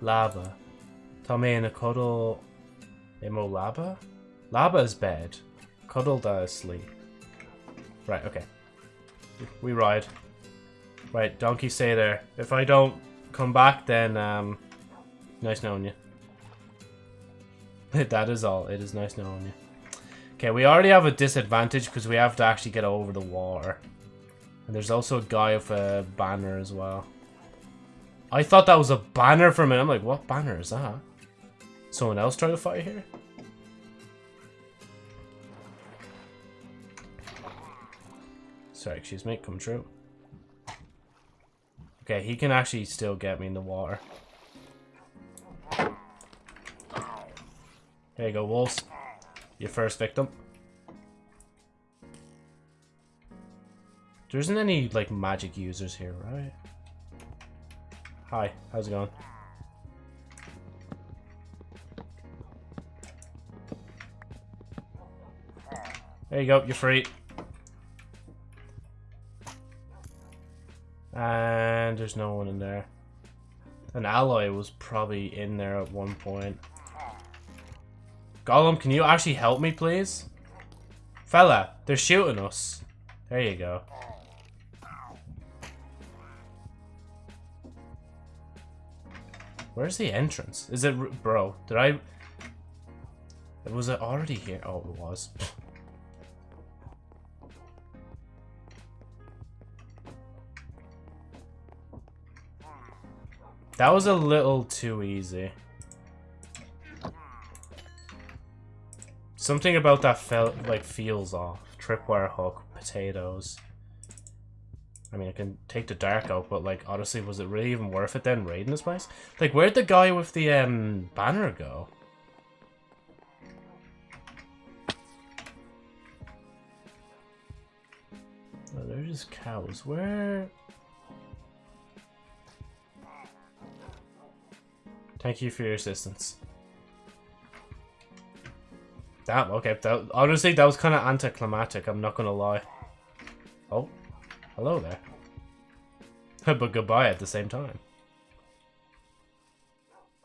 Lava. Tommy in a cuddle... Imo lava? Is bed. Cuddle is sleep. Right, okay. We ride. Right, donkey stay there. If I don't come back, then, um, nice knowing you. that is all. It is nice knowing you. Okay, we already have a disadvantage because we have to actually get over the water. And there's also a guy with a banner as well. I thought that was a banner for a minute. I'm like, what banner is that? Someone else trying to fight here? Sorry, excuse me, come true. Okay, he can actually still get me in the water. There you go, wolves. Your first victim. There isn't any, like, magic users here, right? Hi, how's it going? There you go, you're free. And there's no one in there. An allay was probably in there at one point. Golem, can you actually help me, please? Fella, they're shooting us. There you go. Where's the entrance? Is it... Bro, did I... Was it already here? Oh, it was. that was a little too easy. Something about that felt like feels off. Tripwire hook, potatoes. I mean, I can take the dark out, but like, honestly, was it really even worth it then raiding this place? Like, where'd the guy with the um banner go? Oh, they're just cows. Where? Thank you for your assistance. Damn, okay. That, honestly, that was kind of anticlimactic, I'm not going to lie. Oh, hello there. but goodbye at the same time.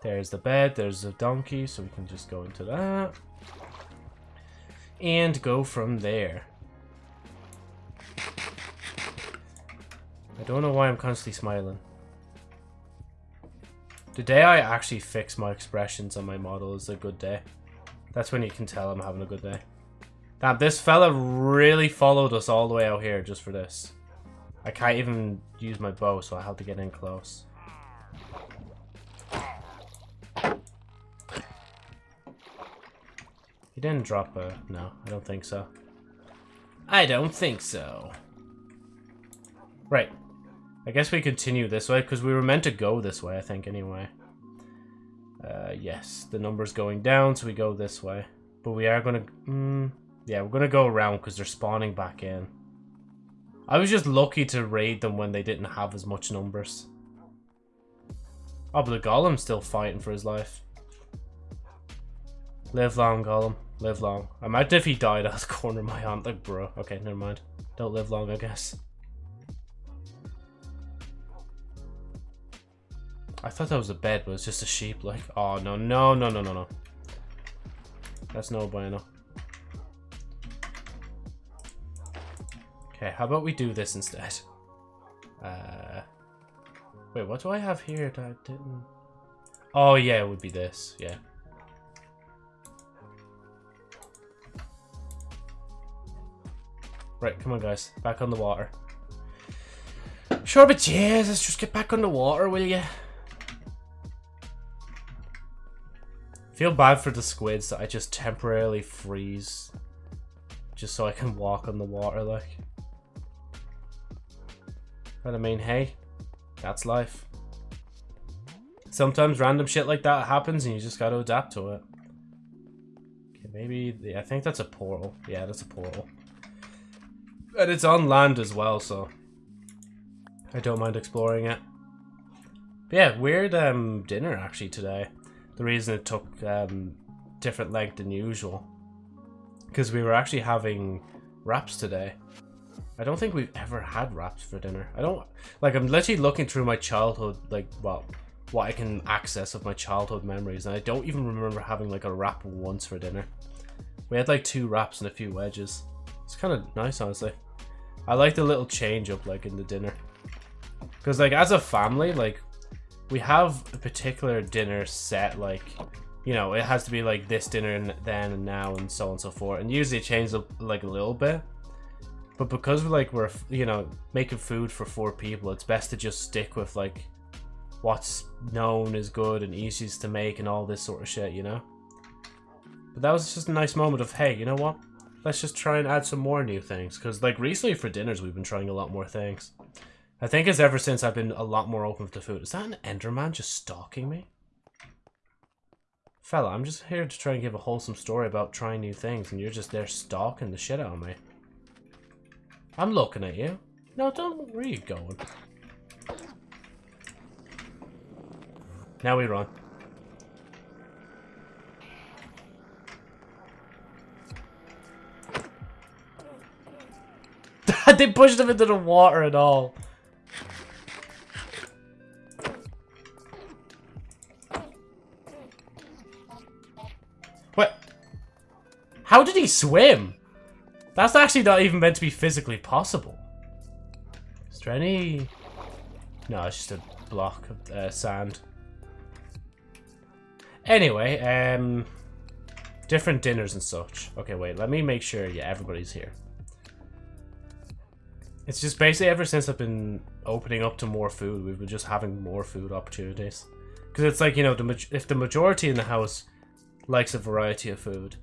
There's the bed, there's the donkey, so we can just go into that. And go from there. I don't know why I'm constantly smiling. The day I actually fix my expressions on my model is a good day. That's when you can tell I'm having a good day. Damn, this fella really followed us all the way out here just for this. I can't even use my bow, so I have to get in close. He didn't drop a... No, I don't think so. I don't think so. Right. I guess we continue this way, because we were meant to go this way, I think, anyway. Uh, yes, the number's going down, so we go this way. But we are gonna... Mm, yeah, we're gonna go around because they're spawning back in. I was just lucky to raid them when they didn't have as much numbers. Oh, but the Golem's still fighting for his life. Live long, Golem. Live long. I might if he died out of the corner of my hand. Like, bro. Okay, never mind. Don't live long, I guess. I thought that was a bed, but it's just a sheep. Like, oh, no, no, no, no, no, no. That's no bueno. Okay, how about we do this instead? Uh, wait, what do I have here that I didn't... Oh, yeah, it would be this. Yeah. Right, come on, guys. Back on the water. Sure, but yeah, let's just get back on the water, will you? feel bad for the squids that I just temporarily freeze just so I can walk on the water like. But I mean, hey, that's life. Sometimes random shit like that happens and you just gotta adapt to it. Okay, maybe, I think that's a portal. Yeah, that's a portal. And it's on land as well, so I don't mind exploring it. But yeah, weird um, dinner actually today the reason it took um, different length than usual. Because we were actually having wraps today. I don't think we've ever had wraps for dinner. I don't... Like, I'm literally looking through my childhood, like, well, what I can access of my childhood memories, and I don't even remember having, like, a wrap once for dinner. We had, like, two wraps and a few wedges. It's kind of nice, honestly. I like the little change up, like, in the dinner. Because, like, as a family, like, we have a particular dinner set, like, you know, it has to be like this dinner and then and now and so on and so forth. And usually it changes up like a little bit. But because we're like, we're, you know, making food for four people, it's best to just stick with like what's known as good and easiest to make and all this sort of shit, you know? But that was just a nice moment of, hey, you know what? Let's just try and add some more new things. Because, like, recently for dinners, we've been trying a lot more things. I think it's ever since I've been a lot more open to food. Is that an Enderman just stalking me? Fella, I'm just here to try and give a wholesome story about trying new things, and you're just there stalking the shit out of me. I'm looking at you. No, don't. Where are you going? Now we run. they pushed them into the water at all. What? How did he swim? That's actually not even meant to be physically possible. Is there any... No, it's just a block of uh, sand. Anyway, um... Different dinners and such. Okay, wait, let me make sure, yeah, everybody's here. It's just basically ever since I've been opening up to more food, we've been just having more food opportunities. Because it's like, you know, the if the majority in the house likes a variety of food,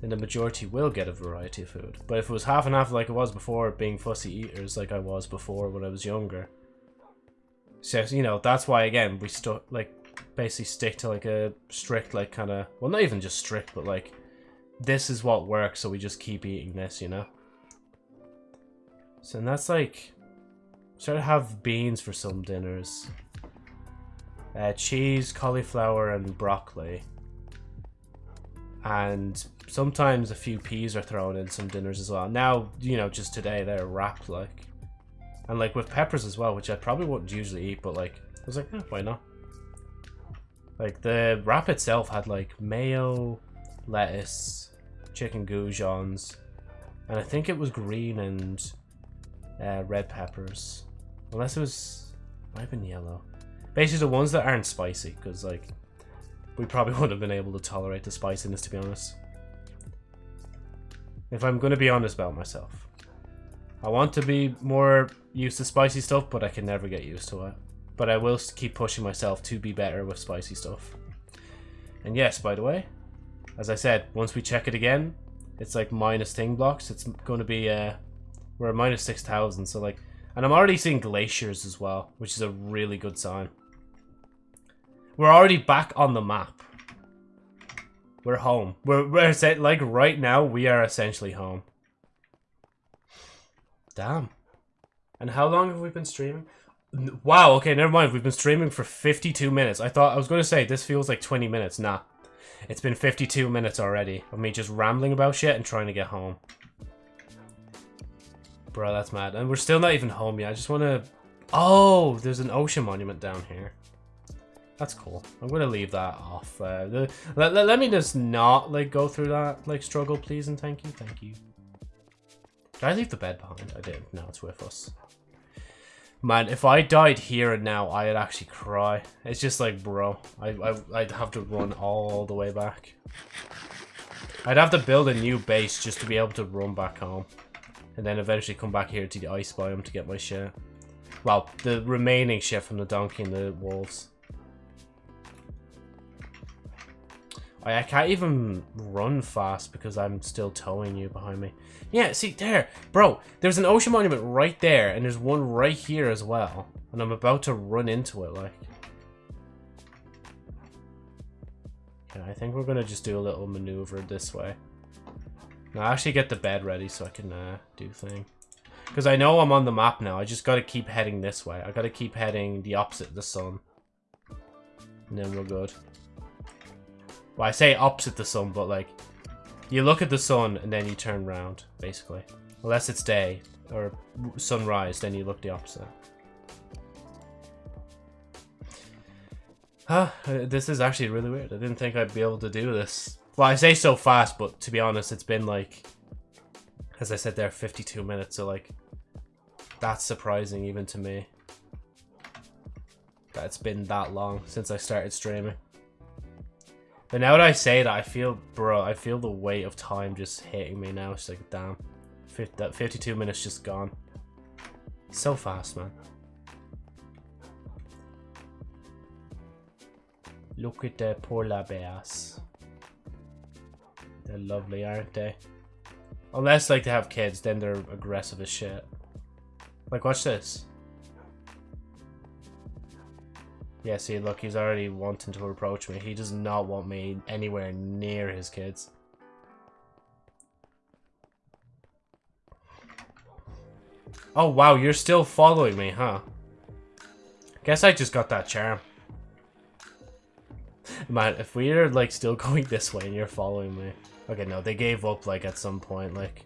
then the majority will get a variety of food. But if it was half and half like it was before, being fussy eaters like I was before when I was younger, so, you know, that's why, again, we stuck, like, basically stick to, like, a strict, like, kind of, well, not even just strict, but, like, this is what works, so we just keep eating this, you know? So, and that's, like, sort of have beans for some dinners. Uh, cheese, cauliflower, and broccoli. And sometimes a few peas are thrown in some dinners as well. Now, you know, just today they're wrapped like. And like with peppers as well, which I probably wouldn't usually eat, but like, I was like, eh, why not? Like the wrap itself had like mayo, lettuce, chicken goujons, and I think it was green and uh, red peppers. Unless it was, might have been yellow. Basically the ones that aren't spicy, because like, we probably wouldn't have been able to tolerate the spiciness to be honest. If I'm going to be honest about myself. I want to be more used to spicy stuff, but I can never get used to it. But I will keep pushing myself to be better with spicy stuff. And yes, by the way, as I said, once we check it again, it's like minus thing blocks. It's going to be, uh, we're at minus 6,000, so like, and I'm already seeing glaciers as well, which is a really good sign. We're already back on the map. We're home. We're, we're like right now, we are essentially home. Damn. And how long have we been streaming? Wow, okay, never mind. We've been streaming for 52 minutes. I thought, I was going to say, this feels like 20 minutes. Nah. It's been 52 minutes already of me just rambling about shit and trying to get home. Bro, that's mad. And we're still not even home yet. I just want to... Oh, there's an ocean monument down here. That's cool. I'm to leave that off. Uh, the, let, let, let me just not, like, go through that, like, struggle, please, and thank you. Thank you. Did I leave the bed behind? I did. No, it's with us. Man, if I died here and now, I'd actually cry. It's just like, bro, I, I, I'd have to run all the way back. I'd have to build a new base just to be able to run back home. And then eventually come back here to the ice biome to get my shit. Well, the remaining shit from the donkey and the wolves. I, I can't even run fast because I'm still towing you behind me. Yeah, see, there. Bro, there's an ocean monument right there, and there's one right here as well. And I'm about to run into it, like. Yeah, I think we're going to just do a little maneuver this way. Now, actually get the bed ready so I can uh, do thing. Because I know I'm on the map now. I just got to keep heading this way. I got to keep heading the opposite of the sun. And then we're good. Well, I say opposite the sun, but like, you look at the sun and then you turn around, basically. Unless it's day or sunrise, then you look the opposite. Huh, uh, this is actually really weird. I didn't think I'd be able to do this. Well, I say so fast, but to be honest, it's been like, as I said there, 52 minutes, so like, that's surprising even to me. That it's been that long since I started streaming. But now that I say that, I feel, bro, I feel the weight of time just hitting me now. It's like, damn. that 52 minutes just gone. So fast, man. Look at the polar bears. They're lovely, aren't they? Unless, like, they have kids, then they're aggressive as shit. Like, watch this. Yeah, see, look, he's already wanting to approach me. He does not want me anywhere near his kids. Oh, wow, you're still following me, huh? Guess I just got that charm. Man, if we're, like, still going this way and you're following me... Okay, no, they gave up, like, at some point, like...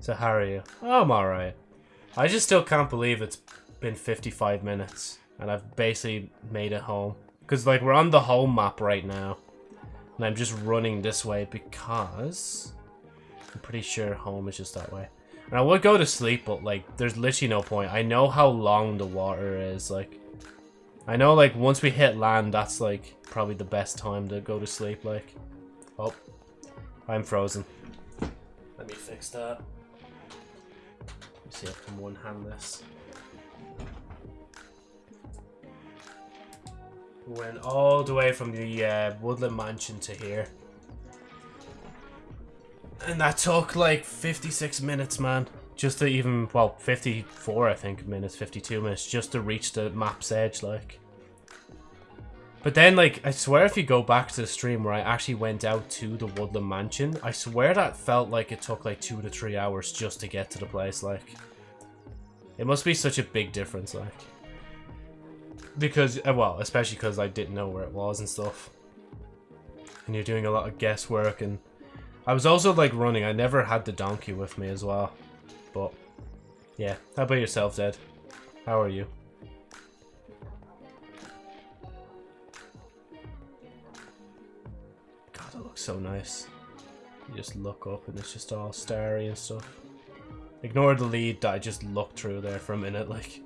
So how are you? Oh, I'm alright. I just still can't believe it's been 55 minutes. And I've basically made it home. Because, like, we're on the home map right now. And I'm just running this way because... I'm pretty sure home is just that way. And I would go to sleep, but like, there's literally no point. I know how long the water is. Like, I know like once we hit land, that's like probably the best time to go to sleep. Like, oh, I'm frozen. Let me fix that. Let me see if I can one hand Went all the way from the uh, Woodland Mansion to here. And that took like 56 minutes, man. Just to even, well, 54, I think, minutes, 52 minutes, just to reach the map's edge, like. But then, like, I swear if you go back to the stream where I actually went out to the Woodland Mansion, I swear that felt like it took like two to three hours just to get to the place, like. It must be such a big difference, like. Because, uh, well, especially because I didn't know where it was and stuff. And you're doing a lot of guesswork and... I was also, like, running. I never had the donkey with me as well. But, yeah. How about yourself, Dad? How are you? God, it looks so nice. You just look up and it's just all starry and stuff. Ignore the lead that I just looked through there for a minute, like...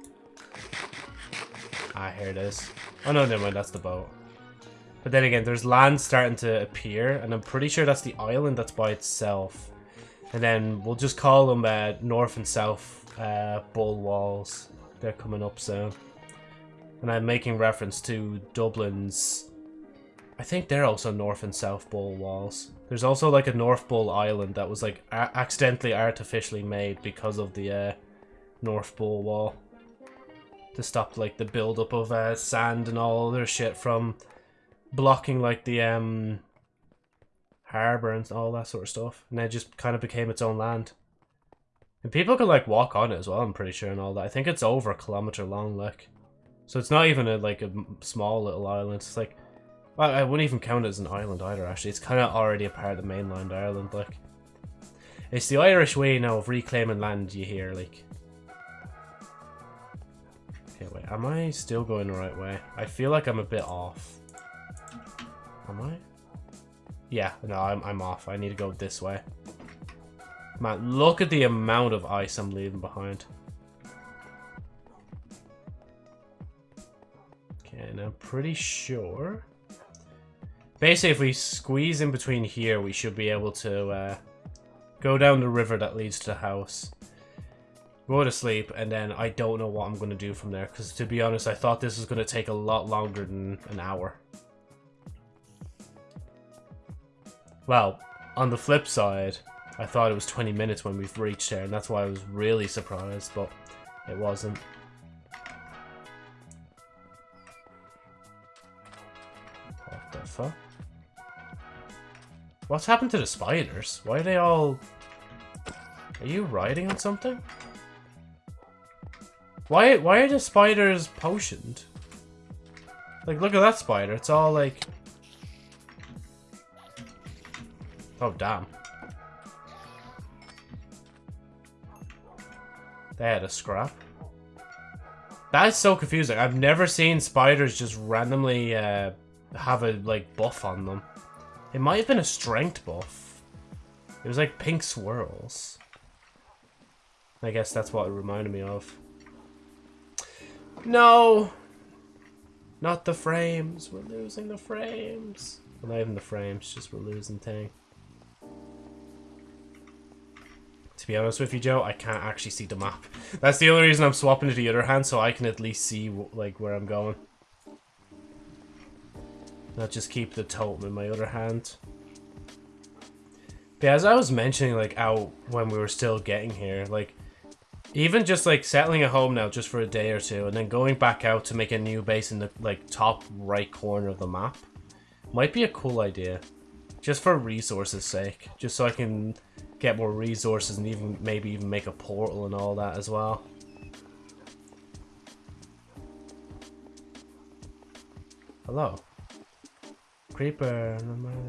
Ah, here it is. Oh no, never mind, that's the boat. But then again, there's land starting to appear, and I'm pretty sure that's the island that's by itself. And then we'll just call them uh, north and south uh, bull walls. They're coming up soon. And I'm making reference to Dublin's... I think they're also north and south bull walls. There's also like a North Bull island that was like accidentally artificially made because of the uh, North Bull wall to stop like the buildup of uh, sand and all other shit from blocking like the um harbor and all that sort of stuff. And it just kind of became its own land. And people can like walk on it as well, I'm pretty sure, and all that. I think it's over a kilometer long, like. So it's not even a, like a small little island. It's like, well, I wouldn't even count it as an island either, actually. It's kind of already a part of the mainland Ireland, like. It's the Irish way now of reclaiming land, you hear, like. Okay, wait. Am I still going the right way? I feel like I'm a bit off. Am I? Yeah, no, I'm, I'm off. I need to go this way. Man, look at the amount of ice I'm leaving behind. Okay, and I'm pretty sure... Basically, if we squeeze in between here, we should be able to uh, go down the river that leads to the house go to sleep, and then I don't know what I'm going to do from there. Because to be honest, I thought this was going to take a lot longer than an hour. Well, on the flip side, I thought it was 20 minutes when we've reached there, and that's why I was really surprised, but it wasn't. What the fuck? What's happened to the spiders? Why are they all... Are you riding on something? Why why are the spiders potioned? Like, look at that spider. It's all like... Oh, damn. They had a scrap. That is so confusing. I've never seen spiders just randomly uh, have a, like, buff on them. It might have been a strength buff. It was like pink swirls. I guess that's what it reminded me of. No! Not the frames. We're losing the frames. Well, not even the frames, just we're losing thing. To be honest with you, Joe, I can't actually see the map. That's the only reason I'm swapping to the other hand, so I can at least see like where I'm going. Not just keep the totem in my other hand. But as I was mentioning, like, out when we were still getting here, like, even just like settling at home now just for a day or two and then going back out to make a new base in the like top right corner of the map might be a cool idea. Just for resources sake. Just so I can get more resources and even maybe even make a portal and all that as well. Hello. Creeper,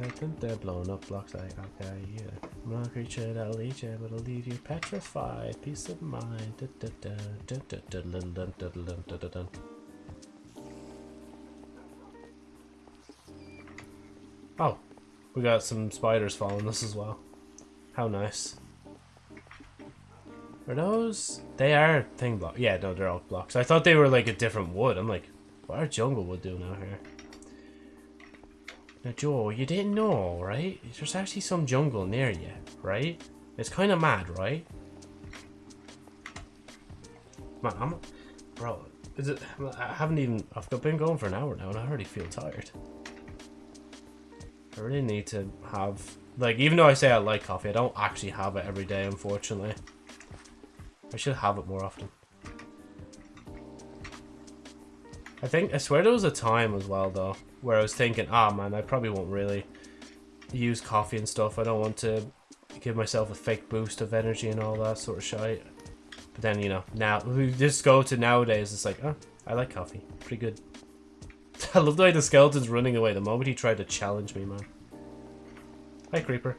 I think they're blowing up blocks like, okay, yeah. I'm not a creature that'll eat you, but I'll leave you petrified. Peace of mind. Oh, we got some spiders following us as well. How nice. Are those... They are thing block. Yeah, no, they're all blocks. I thought they were like a different wood. I'm like, what are jungle wood doing out here? Now, Joe, you didn't know, right? There's actually some jungle near you, right? It's kind of mad, right? Man, I'm... Bro, is it... I haven't even... I've been going for an hour now and I already feel tired. I really need to have... Like, even though I say I like coffee, I don't actually have it every day, unfortunately. I should have it more often. I think, I swear there was a time as well, though, where I was thinking, ah, oh, man, I probably won't really use coffee and stuff. I don't want to give myself a fake boost of energy and all that sort of shit. But then, you know, now, we just go to nowadays, it's like, oh, I like coffee. Pretty good. I love the way the skeleton's running away the moment he tried to challenge me, man. Hi, Creeper.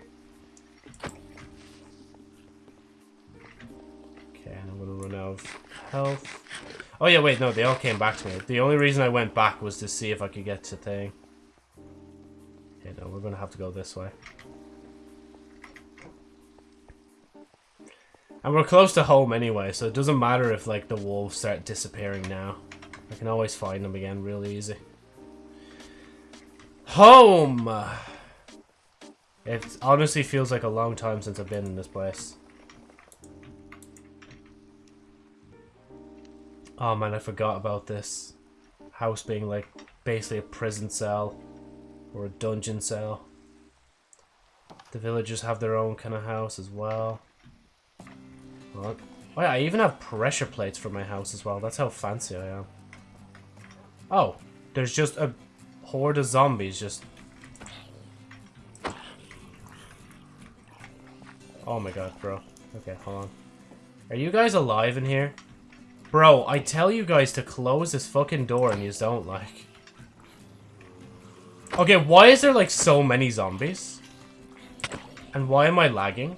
Okay, I'm gonna run out of health. Oh yeah, wait, no, they all came back to me. The only reason I went back was to see if I could get to thing. Okay, no, we're gonna have to go this way. And we're close to home anyway, so it doesn't matter if, like, the wolves start disappearing now. I can always find them again real easy. Home! It honestly feels like a long time since I've been in this place. Oh man, I forgot about this house being like basically a prison cell or a dungeon cell. The villagers have their own kind of house as well. What? Oh yeah, I even have pressure plates for my house as well. That's how fancy I am. Oh, there's just a horde of zombies just... Oh my god, bro. Okay, hold on. Are you guys alive in here? Bro, I tell you guys to close this fucking door and you don't like. Okay, why is there like so many zombies? And why am I lagging?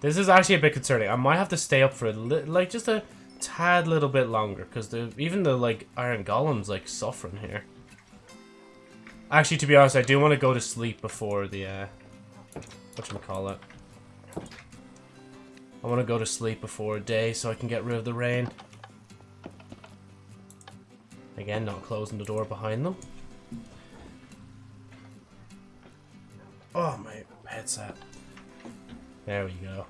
This is actually a bit concerning. I might have to stay up for a like just a tad little bit longer because even the like iron golems like suffering here. Actually, to be honest, I do want to go to sleep before the, uh, whatchamacallit. I want to go to sleep before day so I can get rid of the rain. Again, not closing the door behind them. Oh, my headset. There we go.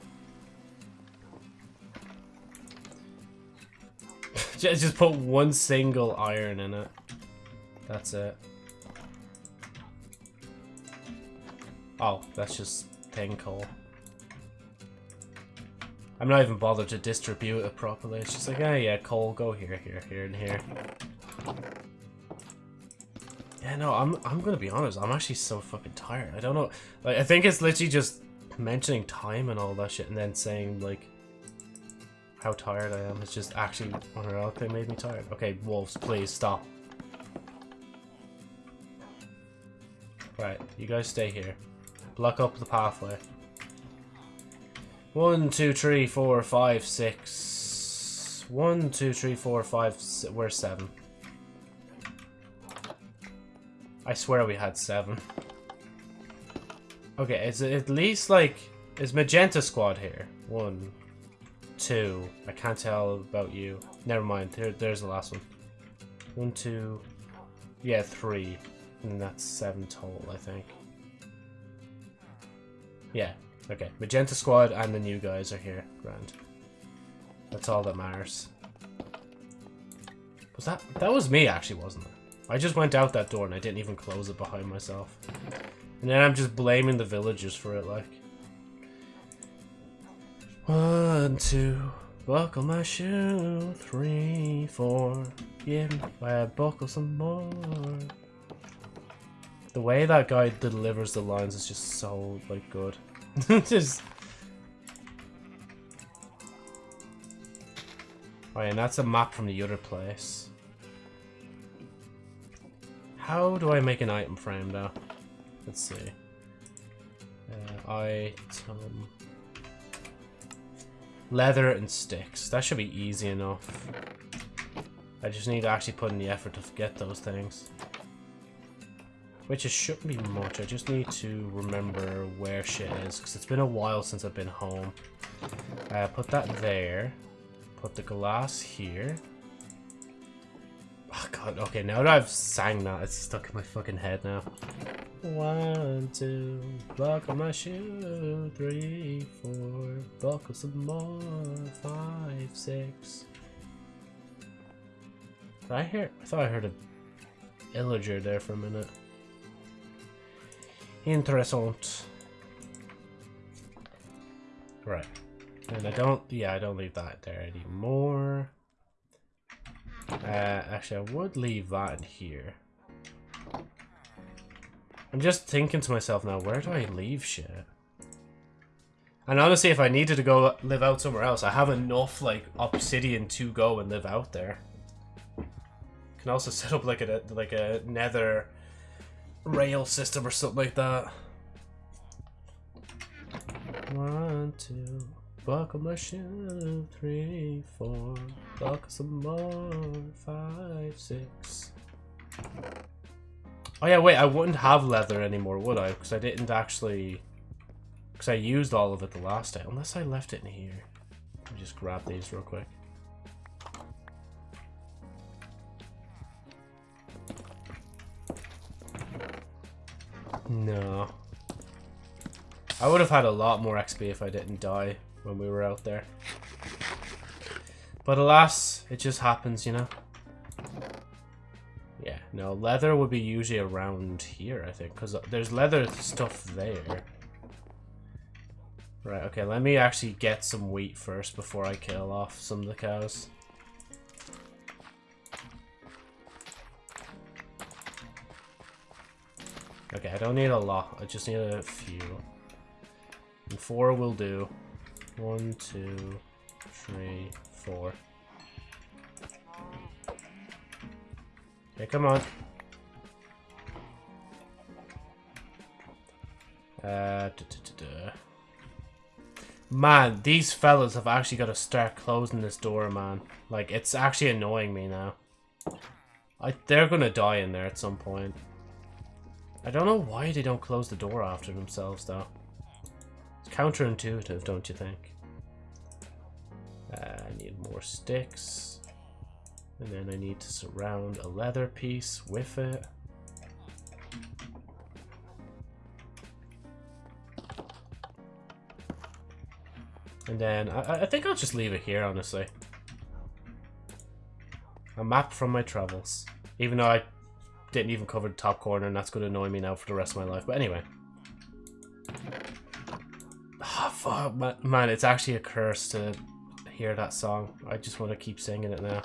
Just put one single iron in it. That's it. Oh, that's just thing coal. I'm not even bothered to distribute it properly. It's just like, oh yeah, coal, go here, here, here, and here. Yeah, no, I'm I'm gonna be honest. I'm actually so fucking tired. I don't know. Like, I think it's literally just mentioning time and all that shit, and then saying like how tired I am. It's just actually unreal. They made me tired. Okay, wolves, please stop. Right, you guys stay here. Block up the pathway. One, two, three, four, five, six. One, two, three, four, five. We're seven. I swear we had seven. Okay, it's at least like is Magenta Squad here? One, two. I can't tell about you. Never mind. There, there's the last one. One, two. Yeah, three. And that's seven total, I think. Yeah, okay. Magenta Squad and the new guys are here. Grand. That's all that matters. Was that... That was me, actually, wasn't it? I just went out that door and I didn't even close it behind myself. And then I'm just blaming the villagers for it, like. One, two, buckle my shoe. Three, four, give me I buckle some more. The way that guy delivers the lines is just so, like, good. just... Oh, and that's a map from the other place. How do I make an item frame, though? Let's see. Uh, item... Leather and sticks. That should be easy enough. I just need to actually put in the effort to get those things. Which it shouldn't be much. I just need to remember where shit is. Because it's been a while since I've been home. Uh, put that there. Put the glass here. Oh god, okay, now that I've sang that, it's stuck in my fucking head now. One, two, buckle my shoe, three, four, buckle some more, five, six. Did I hear? I thought I heard a illager there for a minute. Interessant. Right. And I don't, yeah, I don't leave that there anymore. Uh, actually, I would leave that in here. I'm just thinking to myself now, where do I leave shit? And honestly, if I needed to go live out somewhere else, I have enough, like, obsidian to go and live out there. Can also set up, like, a, like a nether rail system or something like that. One, two, buckle my shoe, three, four, buckle some more, five, six. Oh yeah, wait, I wouldn't have leather anymore, would I? Because I didn't actually... Because I used all of it the last time. Unless I left it in here. Let me just grab these real quick. No. I would have had a lot more XP if I didn't die when we were out there. But alas, it just happens, you know? Yeah, no, leather would be usually around here, I think, because there's leather stuff there. Right, okay, let me actually get some wheat first before I kill off some of the cows. Okay, I don't need a lot, I just need a few. And four will do. One, two, three, four. Okay, come on. Uh, da, da, da, man, these fellas have actually got to start closing this door, man. Like, it's actually annoying me now. I, they're gonna die in there at some point. I don't know why they don't close the door after themselves, though. It's counterintuitive, don't you think? Uh, I need more sticks. And then I need to surround a leather piece with it. And then I, I think I'll just leave it here, honestly. A map from my travels. Even though I didn't even cover the top corner, and that's going to annoy me now for the rest of my life. But anyway. Oh, fuck, man, it's actually a curse to hear that song. I just want to keep singing it now.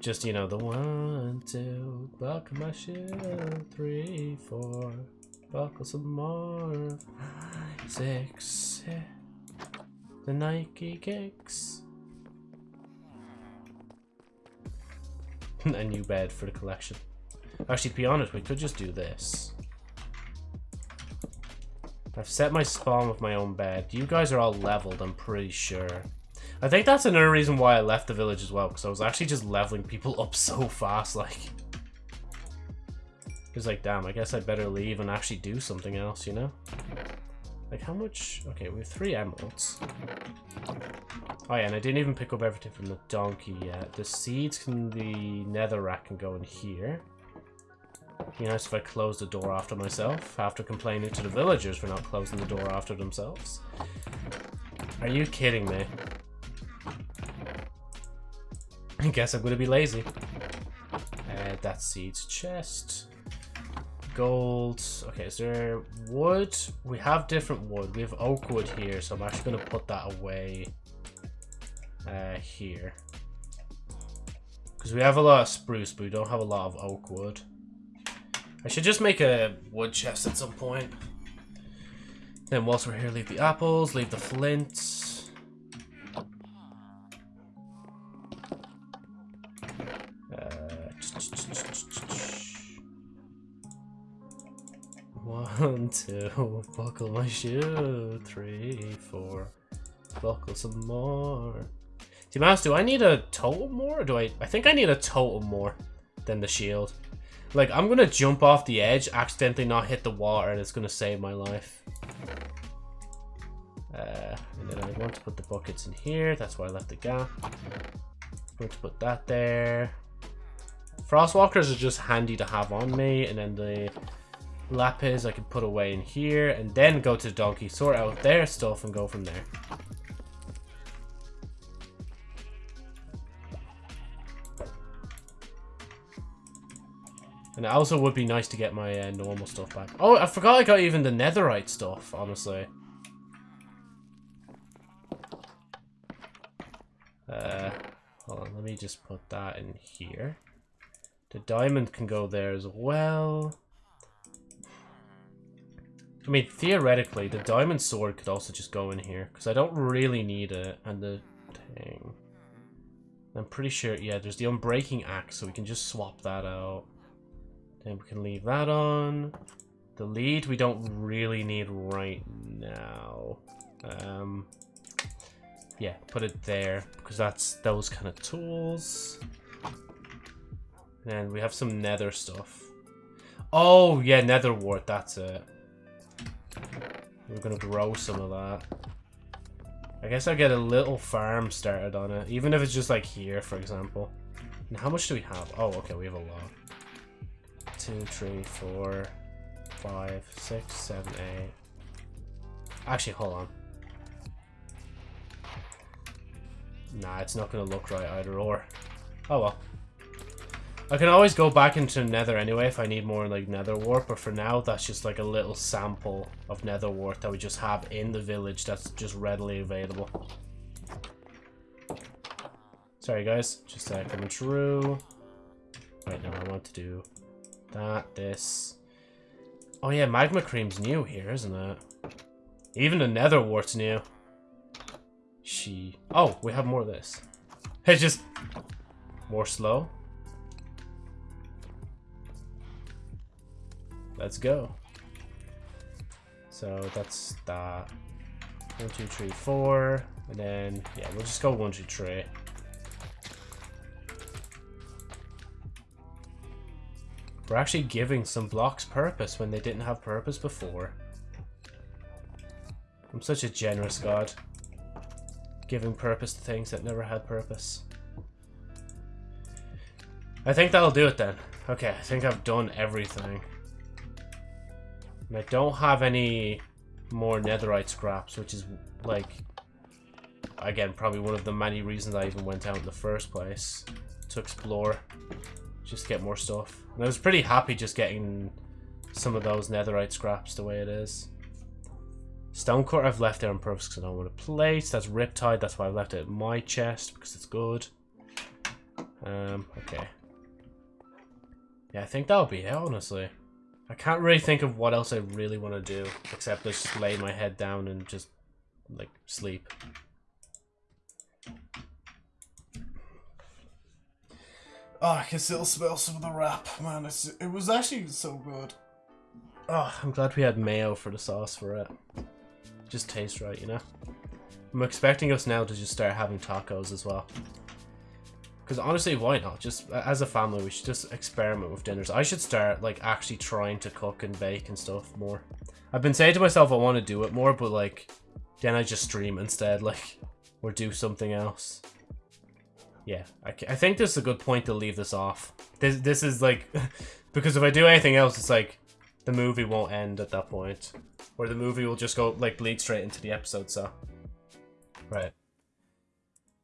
Just, you know, the one, two, buckle my shoe, three, four, buckle some more, six, the Nike kicks. a new bed for the collection. Actually, to be honest, we could just do this. I've set my spawn with my own bed. You guys are all leveled, I'm pretty sure. I think that's another reason why I left the village as well, because I was actually just leveling people up so fast, like... It's like, damn, I guess I better leave and actually do something else, you know? Like, how much... Okay, we have three emeralds. Oh yeah, and I didn't even pick up everything from the donkey yet. The seeds can... The netherrack can go in here. Be nice if I closed the door after myself, after complaining to the villagers for not closing the door after themselves. Are you kidding me? I guess I'm gonna be lazy. Uh, that seeds chest. Gold. Okay, is there wood? We have different wood. We have oak wood here, so I'm actually gonna put that away uh, here. Because we have a lot of spruce, but we don't have a lot of oak wood. I should just make a wood chest at some point. Then whilst we're here, leave the apples, leave the flint. Uh, one, two, buckle my shoe. Three, four, buckle some more. Be honest, do I need a totem more? Or do I... I think I need a totem more than the shield. Like, I'm gonna jump off the edge, accidentally not hit the water, and it's gonna save my life. Uh, and then I want to put the buckets in here. That's why I left the gap. I'm going to put that there. Frostwalkers are just handy to have on me. And then the lapis I can put away in here. And then go to the donkey, sort out their stuff, and go from there. And it also would be nice to get my uh, normal stuff back. Oh, I forgot I got even the netherite stuff, honestly. Uh, hold on, let me just put that in here. The diamond can go there as well. I mean, theoretically, the diamond sword could also just go in here. Because I don't really need it. And the thing... I'm pretty sure, yeah, there's the unbreaking axe. So we can just swap that out. Then we can leave that on. The lead we don't really need right now. Um, yeah, put it there because that's those kind of tools. And we have some nether stuff. Oh, yeah, nether wart, that's it. We're gonna grow some of that. I guess I'll get a little farm started on it, even if it's just like here, for example. And how much do we have? Oh, okay, we have a lot. Two, three, four, five, six, seven, eight. Actually, hold on. Nah, it's not going to look right either or. Oh well. I can always go back into nether anyway if I need more like nether wart, but for now that's just like a little sample of nether wart that we just have in the village that's just readily available. Sorry guys, just uh, coming through. Right now I want to do that, this. Oh yeah, magma cream's new here, isn't it? Even the nether wart's new. She... Oh, we have more of this. It's just... More slow. Let's go. So that's that. One, two, three, four. And then, yeah, we'll just go one, two, three. We're actually giving some blocks purpose when they didn't have purpose before. I'm such a generous god giving purpose to things that never had purpose. I think that'll do it then. Okay, I think I've done everything. And I don't have any more netherite scraps, which is, like, again, probably one of the many reasons I even went out in the first place. To explore. Just get more stuff. And I was pretty happy just getting some of those netherite scraps the way it is. Stonecore I've left there on purpose because I don't want to place. That's Riptide, that's why I've left it in my chest because it's good. Um, okay. Yeah, I think that'll be it, honestly. I can't really think of what else I really want to do except just lay my head down and just, like, sleep. Oh, I can still smell some of the wrap, man. It's, it was actually so good. Oh, I'm glad we had mayo for the sauce for it just tastes right, you know? I'm expecting us now to just start having tacos as well. Because honestly, why not? Just as a family, we should just experiment with dinners. I should start like actually trying to cook and bake and stuff more. I've been saying to myself I want to do it more, but like then I just stream instead, like or do something else. Yeah, I, I think this is a good point to leave this off. This this is like because if I do anything else, it's like the movie won't end at that point. Or the movie will just go, like, bleed straight into the episode, so. Right.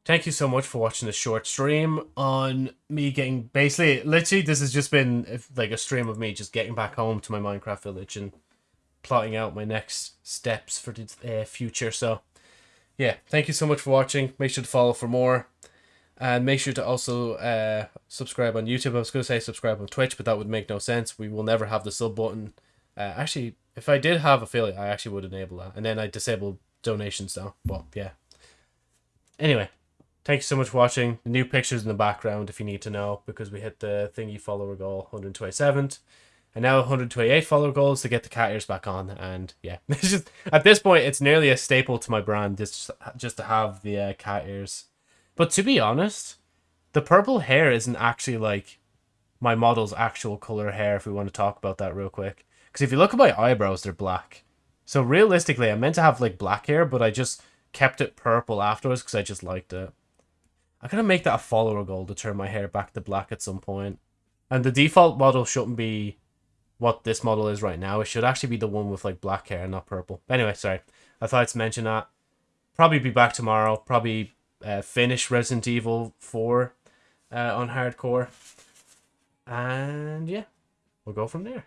Thank you so much for watching the short stream on me getting... Basically, literally, this has just been, like, a stream of me just getting back home to my Minecraft village and plotting out my next steps for the uh, future, so... Yeah, thank you so much for watching. Make sure to follow for more. And make sure to also uh, subscribe on YouTube. I was going to say subscribe on Twitch, but that would make no sense. We will never have the sub button. Uh, actually, if I did have affiliate, I actually would enable that. And then I disable donations now. But yeah. Anyway, thank you so much for watching. The new pictures in the background if you need to know. Because we hit the thingy follower goal, 127th. And now 128 follower goals to get the cat ears back on. And yeah, it's just at this point, it's nearly a staple to my brand just, just to have the uh, cat ears. But to be honest, the purple hair isn't actually like my model's actual color hair. If we want to talk about that real quick, because if you look at my eyebrows, they're black. So realistically, I meant to have like black hair, but I just kept it purple afterwards because I just liked it. I'm gonna make that a follower goal to turn my hair back to black at some point. And the default model shouldn't be what this model is right now. It should actually be the one with like black hair, not purple. Anyway, sorry. I thought I'd mention that. Probably be back tomorrow. Probably uh, finish Resident Evil 4 uh, on hardcore. And yeah, we'll go from there.